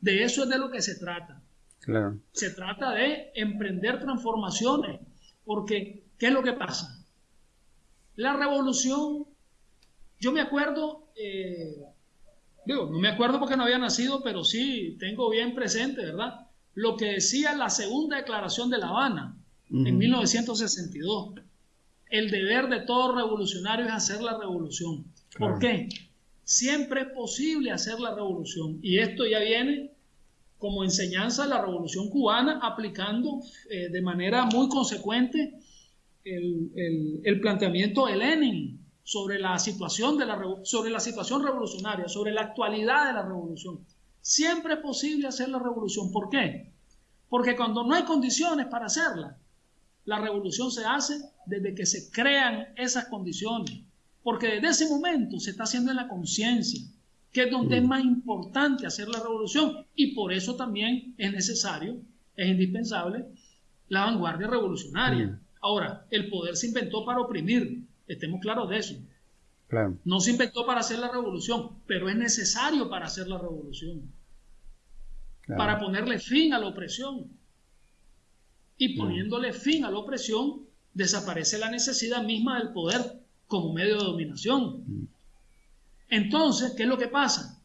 de eso es de lo que se trata. Se trata de emprender transformaciones, porque ¿qué es lo que pasa? La revolución, yo me acuerdo, eh, digo, no me acuerdo porque no había nacido, pero sí tengo bien presente, ¿verdad? Lo que decía la segunda declaración de La Habana en 1962. El deber de todo revolucionario es hacer la revolución. ¿Por qué? Siempre es posible hacer la revolución. Y esto ya viene como enseñanza de la revolución cubana, aplicando eh, de manera muy consecuente el, el planteamiento de Lenin sobre la situación de la sobre la situación revolucionaria, sobre la actualidad de la revolución. Siempre es posible hacer la revolución. ¿Por qué? Porque cuando no hay condiciones para hacerla, la revolución se hace desde que se crean esas condiciones. Porque desde ese momento se está haciendo en la conciencia, que es donde es mm. más importante hacer la revolución. Y por eso también es necesario, es indispensable, la vanguardia revolucionaria. Mm. Ahora, el poder se inventó para oprimir, Estemos claros de eso. No se inventó para hacer la revolución, pero es necesario para hacer la revolución. Para ponerle fin a la opresión. Y poniéndole fin a la opresión, desaparece la necesidad misma del poder como medio de dominación. Entonces, ¿qué es lo que pasa?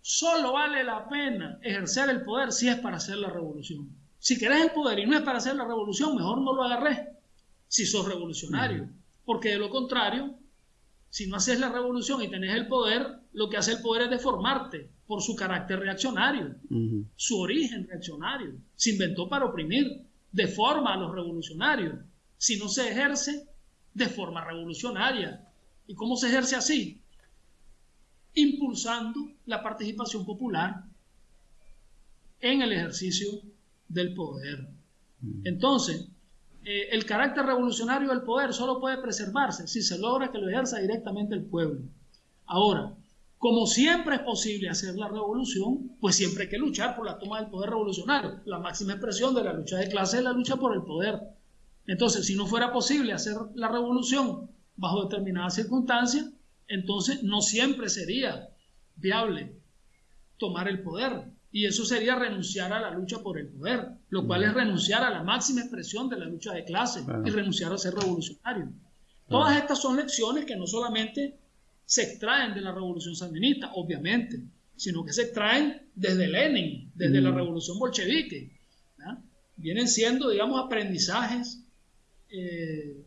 Solo vale la pena ejercer el poder si es para hacer la revolución. Si querés el poder y no es para hacer la revolución, mejor no lo agarres si sos revolucionario. Porque de lo contrario, si no haces la revolución y tenés el poder, lo que hace el poder es deformarte por su carácter reaccionario, su origen reaccionario. Se inventó para oprimir, deforma a los revolucionarios. Si no se ejerce de forma revolucionaria. ¿Y cómo se ejerce así? Impulsando la participación popular en el ejercicio del poder. Entonces, eh, el carácter revolucionario del poder solo puede preservarse si se logra que lo ejerza directamente el pueblo. Ahora, como siempre es posible hacer la revolución, pues siempre hay que luchar por la toma del poder revolucionario. La máxima expresión de la lucha de clase es la lucha por el poder. Entonces, si no fuera posible hacer la revolución bajo determinadas circunstancias, entonces no siempre sería viable tomar el poder. Y eso sería renunciar a la lucha por el poder, lo cual es renunciar a la máxima expresión de la lucha de clase y renunciar a ser revolucionario. Todas estas son lecciones que no solamente se extraen de la revolución sandinista, obviamente, sino que se extraen desde Lenin, desde la revolución bolchevique. Vienen siendo, digamos, aprendizajes eh,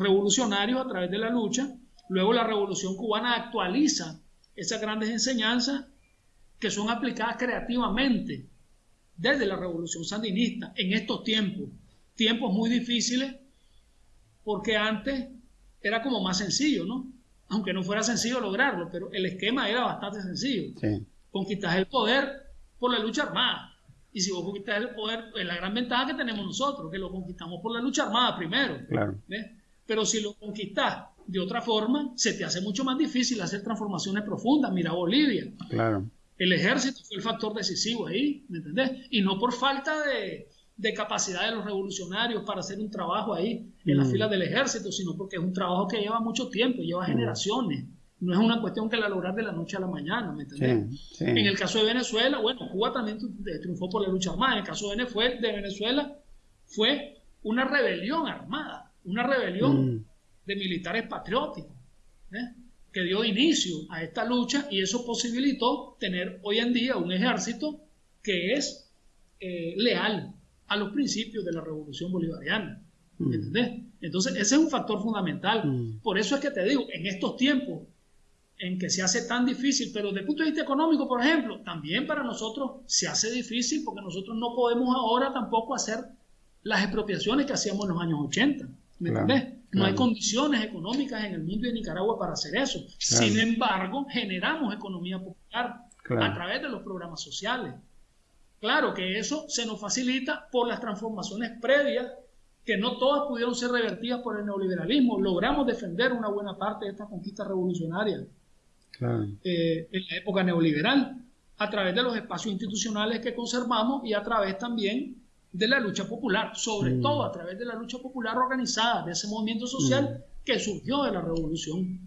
revolucionarios a través de la lucha. Luego la revolución cubana actualiza esas grandes enseñanzas que son aplicadas creativamente desde la revolución sandinista en estos tiempos, tiempos muy difíciles porque antes era como más sencillo, ¿no? Aunque no fuera sencillo lograrlo, pero el esquema era bastante sencillo. Sí. Conquistas el poder por la lucha armada. Y si vos conquistas el poder, es la gran ventaja que tenemos nosotros, que lo conquistamos por la lucha armada primero. Claro. Pero si lo conquistas de otra forma, se te hace mucho más difícil hacer transformaciones profundas. Mira Bolivia. Claro. El ejército fue el factor decisivo ahí, ¿me entendés? Y no por falta de, de capacidad de los revolucionarios para hacer un trabajo ahí en las mm. filas del ejército, sino porque es un trabajo que lleva mucho tiempo, lleva mm. generaciones. No es una cuestión que la lograr de la noche a la mañana, ¿me entiendes? En el caso de Venezuela, bueno, Cuba también triunfó por la lucha armada. En el caso de Venezuela, fue una rebelión armada, una rebelión mm. de militares patrióticos, ¿eh? que dio inicio a esta lucha y eso posibilitó tener hoy en día un ejército que es eh, leal a los principios de la revolución bolivariana. Mm. ¿Entendés? Entonces, ese es un factor fundamental. Mm. Por eso es que te digo, en estos tiempos en que se hace tan difícil, pero desde el punto de vista económico, por ejemplo, también para nosotros se hace difícil porque nosotros no podemos ahora tampoco hacer las expropiaciones que hacíamos en los años 80. ¿Me entendés? No hay condiciones económicas en el mundo de Nicaragua para hacer eso. Sin embargo, generamos economía popular a través de los programas sociales. Claro que eso se nos facilita por las transformaciones previas que no todas pudieron ser revertidas por el neoliberalismo. Logramos defender una buena parte de esta conquista revolucionaria eh, en la época neoliberal a través de los espacios institucionales que conservamos y a través también de la lucha popular, sobre mm. todo a través de la lucha popular organizada, de ese movimiento social mm. que surgió de la revolución.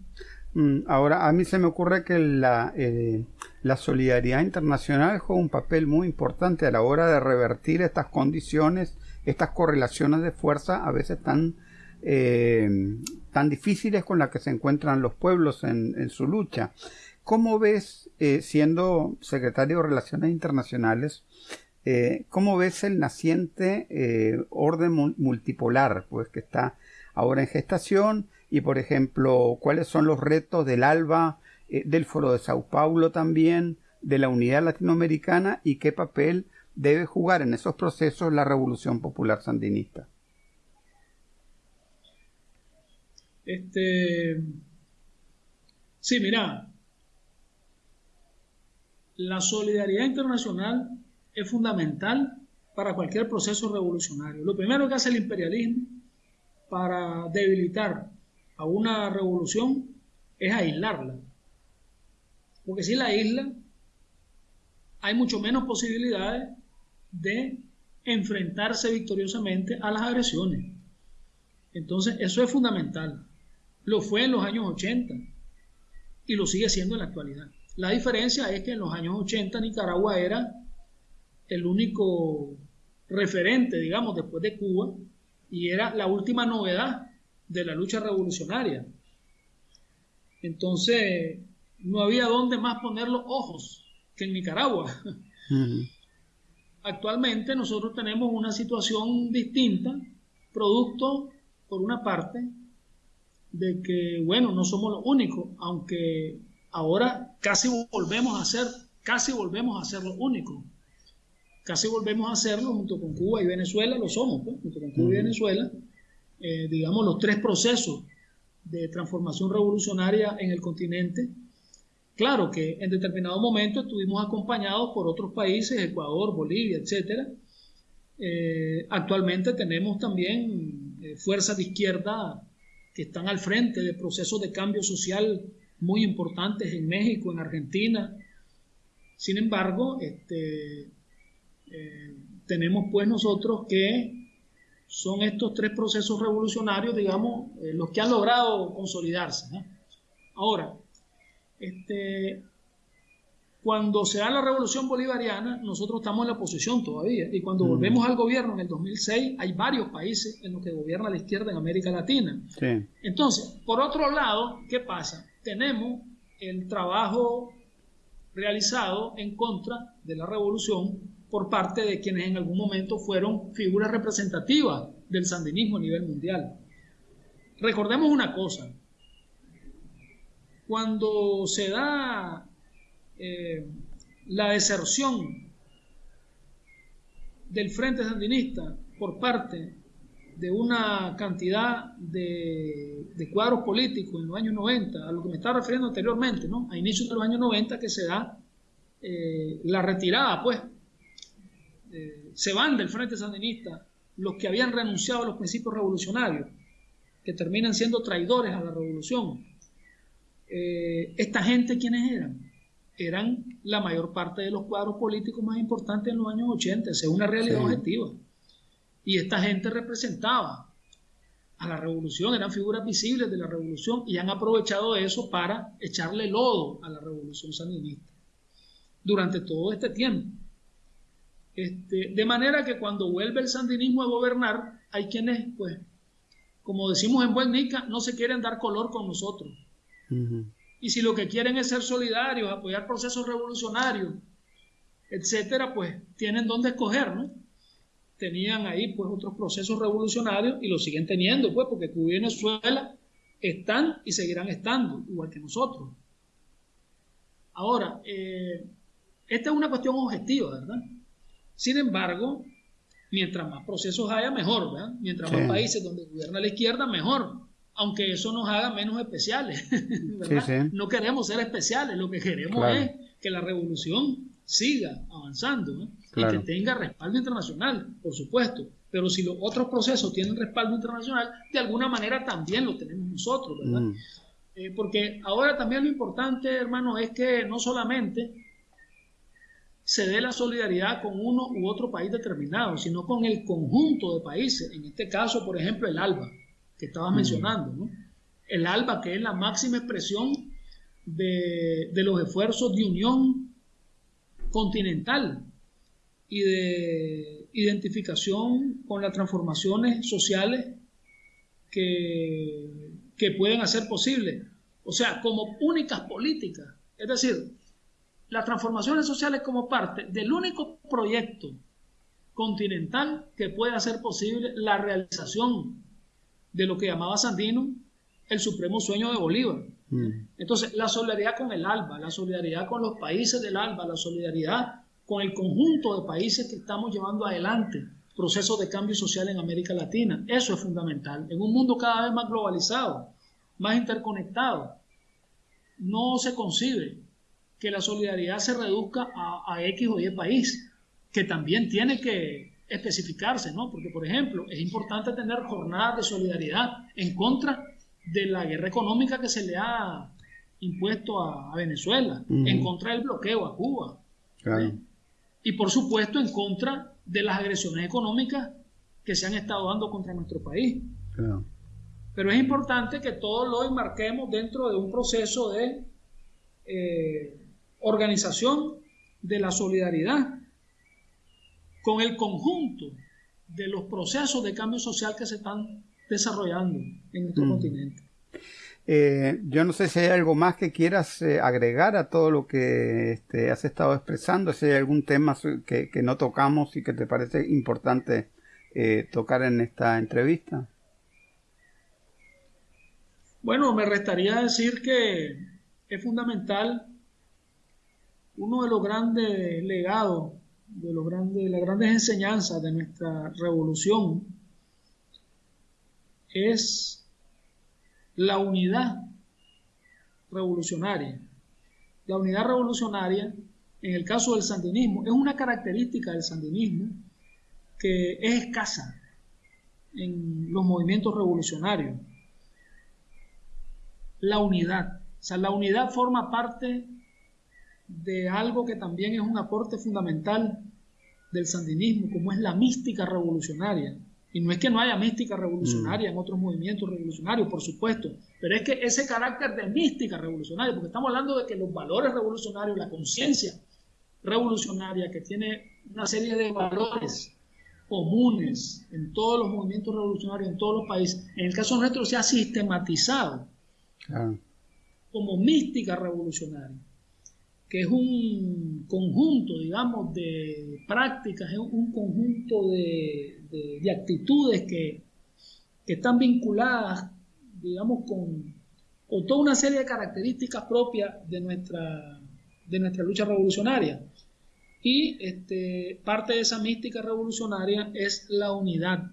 Mm, ahora, a mí se me ocurre que la, eh, la solidaridad internacional juega un papel muy importante a la hora de revertir estas condiciones, estas correlaciones de fuerza a veces tan, eh, tan difíciles con las que se encuentran los pueblos en, su lucha. ¿Cómo ves, eh, siendo secretario de Relaciones Internacionales, cómo ves el naciente orden multipolar, pues que está ahora en gestación y, por ejemplo, cuáles son los retos del ALBA, eh, del Foro de Sao Paulo también, de la Unidad Latinoamericana y qué papel debe jugar en esos procesos la Revolución Popular Sandinista. Este, sí, mira, la solidaridad internacional es fundamental para cualquier proceso revolucionario. Lo primero que hace el imperialismo para debilitar a una revolución es aislarla. Porque si la isla, hay mucho menos posibilidades de enfrentarse victoriosamente a las agresiones. Entonces, eso es fundamental. Lo fue en los años 80 y lo sigue siendo en la actualidad. La diferencia es que en los años 80 Nicaragua era el único referente, digamos, después de Cuba, y era la última novedad de la lucha revolucionaria. Entonces, no había dónde más poner los ojos que en Nicaragua. Actualmente nosotros tenemos una situación distinta, producto, por una parte, de que, bueno, no somos los únicos, aunque ahora casi volvemos a ser, casi volvemos a ser los únicos. Casi volvemos a hacerlo junto con Cuba y Venezuela, lo somos, pues, junto con Cuba y Venezuela, eh, digamos, los tres procesos de transformación revolucionaria en el continente. Claro que en determinado momento estuvimos acompañados por otros países, Ecuador, Bolivia, etc. Eh, actualmente tenemos también eh, fuerzas de izquierda que están al frente de procesos de cambio social muy importantes en México, en Argentina. Sin embargo, este, tenemos pues nosotros que son estos tres procesos revolucionarios, digamos, eh, los que han logrado consolidarse. Ahora, este, cuando se da la revolución bolivariana, nosotros estamos en la oposición todavía. Y cuando mm. volvemos al gobierno en el 2006, hay varios países en los que gobierna la izquierda en América Latina. Entonces, por otro lado, ¿qué pasa? Tenemos el trabajo realizado en contra de la revolución por parte de quienes en algún momento fueron figuras representativas del sandinismo a nivel mundial. Recordemos una cosa, cuando se da eh, la deserción del Frente Sandinista por parte de una cantidad de, cuadros políticos en los años 90, a lo que me estaba refiriendo anteriormente, ¿no? a inicios de los años 90 que se da eh, la retirada, pues, eh, se van del Frente Sandinista los que habían renunciado a los principios revolucionarios, que terminan siendo traidores a la revolución. Eh, ¿Esta gente quiénes eran? Eran la mayor parte de los cuadros políticos más importantes en los años 80, es una realidad objetiva. Y esta gente representaba a la revolución, eran figuras visibles de la revolución y han aprovechado eso para echarle lodo a la revolución sandinista durante todo este tiempo. Este, de manera que cuando vuelve el sandinismo a gobernar, hay quienes, pues, como decimos en buen nica, no se quieren dar color con nosotros. Y si lo que quieren es ser solidarios, apoyar procesos revolucionarios, etcétera, pues tienen donde escoger, ¿no? Tenían ahí pues otros procesos revolucionarios y lo siguen teniendo, pues, porque Cuba y Venezuela están y seguirán estando, igual que nosotros. Ahora, eh, esta es una cuestión objetiva, ¿verdad? Sin embargo, mientras más procesos haya, mejor, ¿verdad? Mientras más países donde gobierna la izquierda, mejor. Aunque eso nos haga menos especiales, [LAUGHS] ¿verdad? No queremos ser especiales, lo que queremos es que la revolución siga avanzando ¿eh? y que tenga respaldo internacional, por supuesto. Pero si los otros procesos tienen respaldo internacional, de alguna manera también lo tenemos nosotros, ¿verdad? Mm. Eh, porque ahora también lo importante, hermano, es que no solamente se dé la solidaridad con uno u otro país determinado, sino con el conjunto de países. En este caso, por ejemplo, el ALBA, que estabas mm. mencionando. ¿no? El ALBA, que es la máxima expresión de, los esfuerzos de unión continental y de identificación con las transformaciones sociales que, que pueden hacer posible. O sea, como únicas políticas. Es decir, las transformaciones sociales como parte del único proyecto continental que puede hacer posible la realización de lo que llamaba Sandino el supremo sueño de Bolívar. Mm. Entonces, la solidaridad con el ALBA, la solidaridad con los países del ALBA, la solidaridad con el conjunto de países que estamos llevando adelante procesos de cambio social en América Latina. Eso es fundamental. En un mundo cada vez más globalizado, más interconectado, no se concibe que la solidaridad se reduzca a, X o Y país, que también tiene que especificarse, ¿no? Porque, por ejemplo, es importante tener jornadas de solidaridad en contra de la guerra económica que se le ha impuesto a, Venezuela, en contra del bloqueo a Cuba. ¿eh? Y por supuesto en contra de las agresiones económicas que se han estado dando contra nuestro país. Pero es importante que todo lo enmarquemos dentro de un proceso de eh, organización de la solidaridad con el conjunto de los procesos de cambio social que se están desarrollando en nuestro mm. continente. Eh, yo no sé si hay algo más que quieras eh, agregar a todo lo que este, has estado expresando, si hay algún tema que, no tocamos y que te parece importante eh, tocar en esta entrevista. Bueno, me restaría decir que es fundamental uno de los grandes legados, de los grandes, las grandes enseñanzas de nuestra revolución es la unidad revolucionaria. La unidad revolucionaria, en el caso del sandinismo, es una característica del sandinismo que es escasa en los movimientos revolucionarios. La unidad. O sea, la unidad forma parte de algo que también es un aporte fundamental del sandinismo, como es la mística revolucionaria. Y no es que no haya mística revolucionaria en otros movimientos revolucionarios, por supuesto, pero es que ese carácter de mística revolucionaria, porque estamos hablando de que los valores revolucionarios, la conciencia revolucionaria que tiene una serie de valores comunes en todos los movimientos revolucionarios, en todos los países, en el caso nuestro se ha sistematizado como mística revolucionaria que es un conjunto, digamos, de prácticas, es un conjunto de, actitudes que, están vinculadas, digamos, con, toda una serie de características propias de nuestra, de nuestra lucha revolucionaria. Y este, parte de esa mística revolucionaria es la unidad.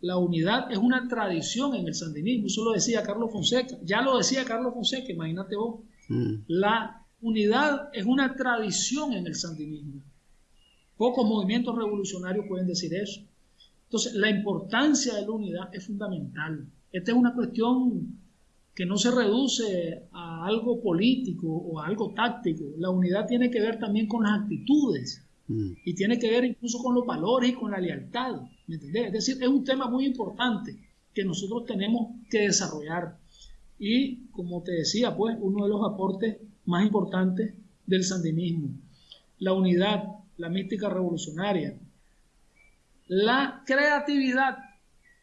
La unidad es una tradición en el sandinismo, eso lo decía Carlos Fonseca, ya lo decía Carlos Fonseca, imagínate vos. Mm. La unidad es una tradición en el sandinismo. Pocos movimientos revolucionarios pueden decir eso. Entonces, la importancia de la unidad es fundamental. Esta es una cuestión que no se reduce a algo político o a algo táctico. La unidad tiene que ver también con las actitudes mm. y tiene que ver incluso con los valores y con la lealtad. ¿Me entendés? Es decir, es un tema muy importante que nosotros tenemos que desarrollar. Y como te decía, pues uno de los aportes más importantes del sandinismo, la unidad, la mística revolucionaria, la creatividad,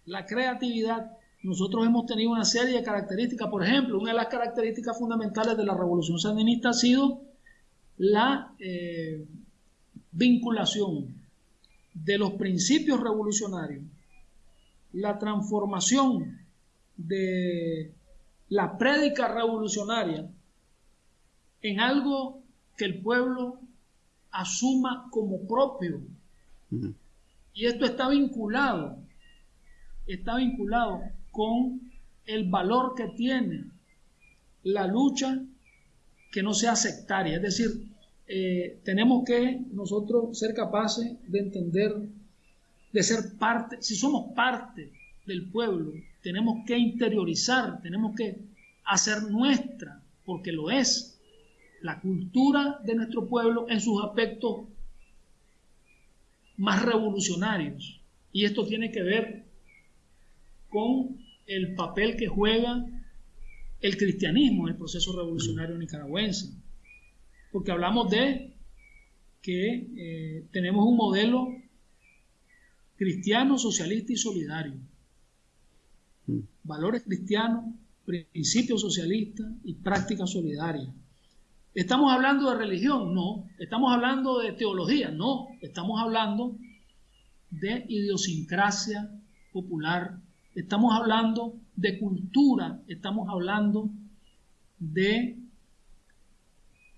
la creatividad. Nosotros hemos tenido una serie de características, por ejemplo, una de las características fundamentales de la revolución sandinista ha sido la eh, vinculación de los principios revolucionarios, la transformación de la prédica revolucionaria en algo que el pueblo asuma como propio. Y esto está vinculado, está vinculado con el valor que tiene la lucha que no sea sectaria. Es decir, eh, tenemos que nosotros ser capaces de entender, de ser parte, si somos parte del pueblo, tenemos que interiorizar, tenemos que hacer nuestra, porque lo es, la cultura de nuestro pueblo en sus aspectos más revolucionarios. Y esto tiene que ver con el papel que juega el cristianismo en el proceso revolucionario nicaragüense. Porque hablamos de que eh, tenemos un modelo cristiano, socialista y solidario. Mm. Valores cristianos, principios socialistas y prácticas solidarias. ¿Estamos hablando de religión? No. ¿Estamos hablando de teología? No. Estamos hablando de idiosincrasia popular. Estamos hablando de cultura. Estamos hablando de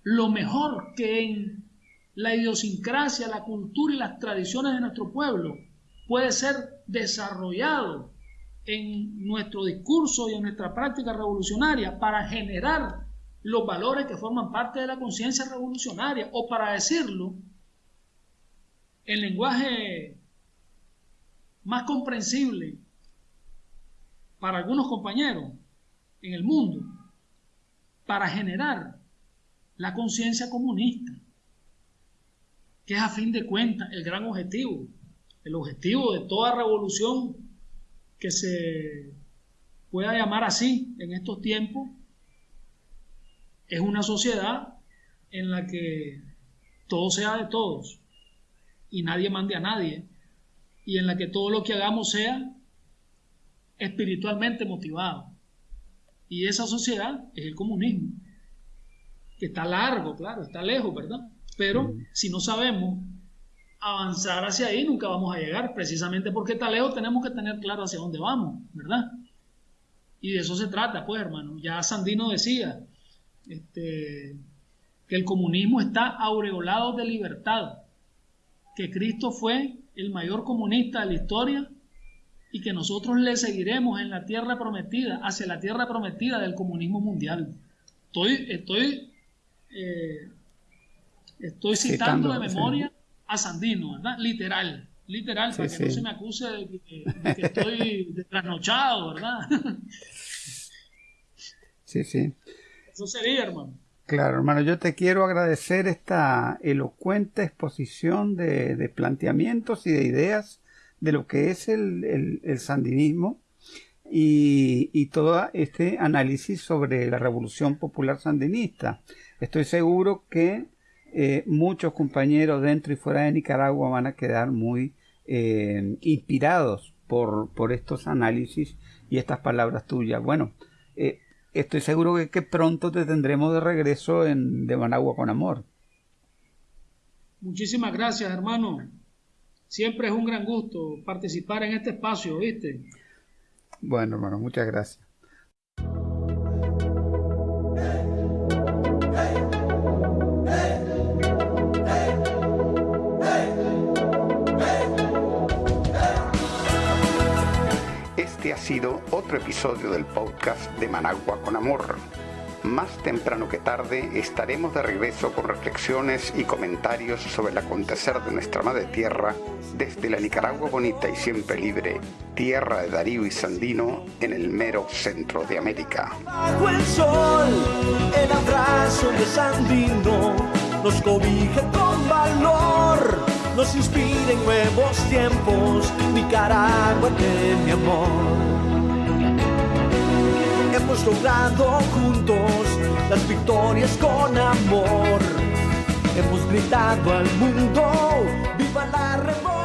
lo mejor que en la idiosincrasia, la cultura y las tradiciones de nuestro pueblo puede ser desarrollado en nuestro discurso y en nuestra práctica revolucionaria para generar los valores que forman parte de la conciencia revolucionaria, o para decirlo en lenguaje más comprensible para algunos compañeros en el mundo, para generar la conciencia comunista, que es a fin de cuentas el gran objetivo, el objetivo de toda revolución que se pueda llamar así en estos tiempos, es una sociedad en la que todo sea de todos y nadie mande a nadie y en la que todo lo que hagamos sea espiritualmente motivado. Y esa sociedad es el comunismo, que está largo, claro, está lejos, ¿verdad? Pero si no sabemos avanzar hacia ahí, nunca vamos a llegar, precisamente porque está lejos tenemos que tener claro hacia dónde vamos, ¿verdad? Y de eso se trata, pues, hermano. Ya Sandino decía, este, que el comunismo está aureolado de libertad, que Cristo fue el mayor comunista de la historia y que nosotros le seguiremos en la tierra prometida, hacia la tierra prometida del comunismo mundial. Estoy, estoy, eh, estoy citando, de memoria a Sandino, ¿verdad? Literal, literal, para que no se me acuse de que, de que estoy [LAUGHS] trasnochado, ¿verdad? Sí, sí. Sería, hermano. Claro, hermano, yo te quiero agradecer esta elocuente exposición de, planteamientos y de ideas de lo que es el, sandinismo y, todo este análisis sobre la revolución popular sandinista. Estoy seguro que eh, muchos compañeros dentro y fuera de Nicaragua van a quedar muy eh, inspirados por, por, estos análisis y estas palabras tuyas. Bueno, eh, estoy seguro que, que, pronto te tendremos de regreso en De Managua con Amor. Muchísimas gracias, hermano. Siempre es un gran gusto participar en este espacio, ¿viste? Bueno, hermano, muchas gracias. Sido otro episodio del podcast de Managua con Amor. Más temprano que tarde estaremos de regreso con reflexiones y comentarios sobre el acontecer de nuestra madre tierra desde la Nicaragua bonita y siempre libre, tierra de Darío y Sandino en el mero centro de América. Bajo el sol, el abrazo de Sandino nos cobija con valor, nos inspira en nuevos tiempos, Nicaragua de mi amor hemos logrado juntos las victorias con amor. Hemos gritado al mundo, viva la revolución.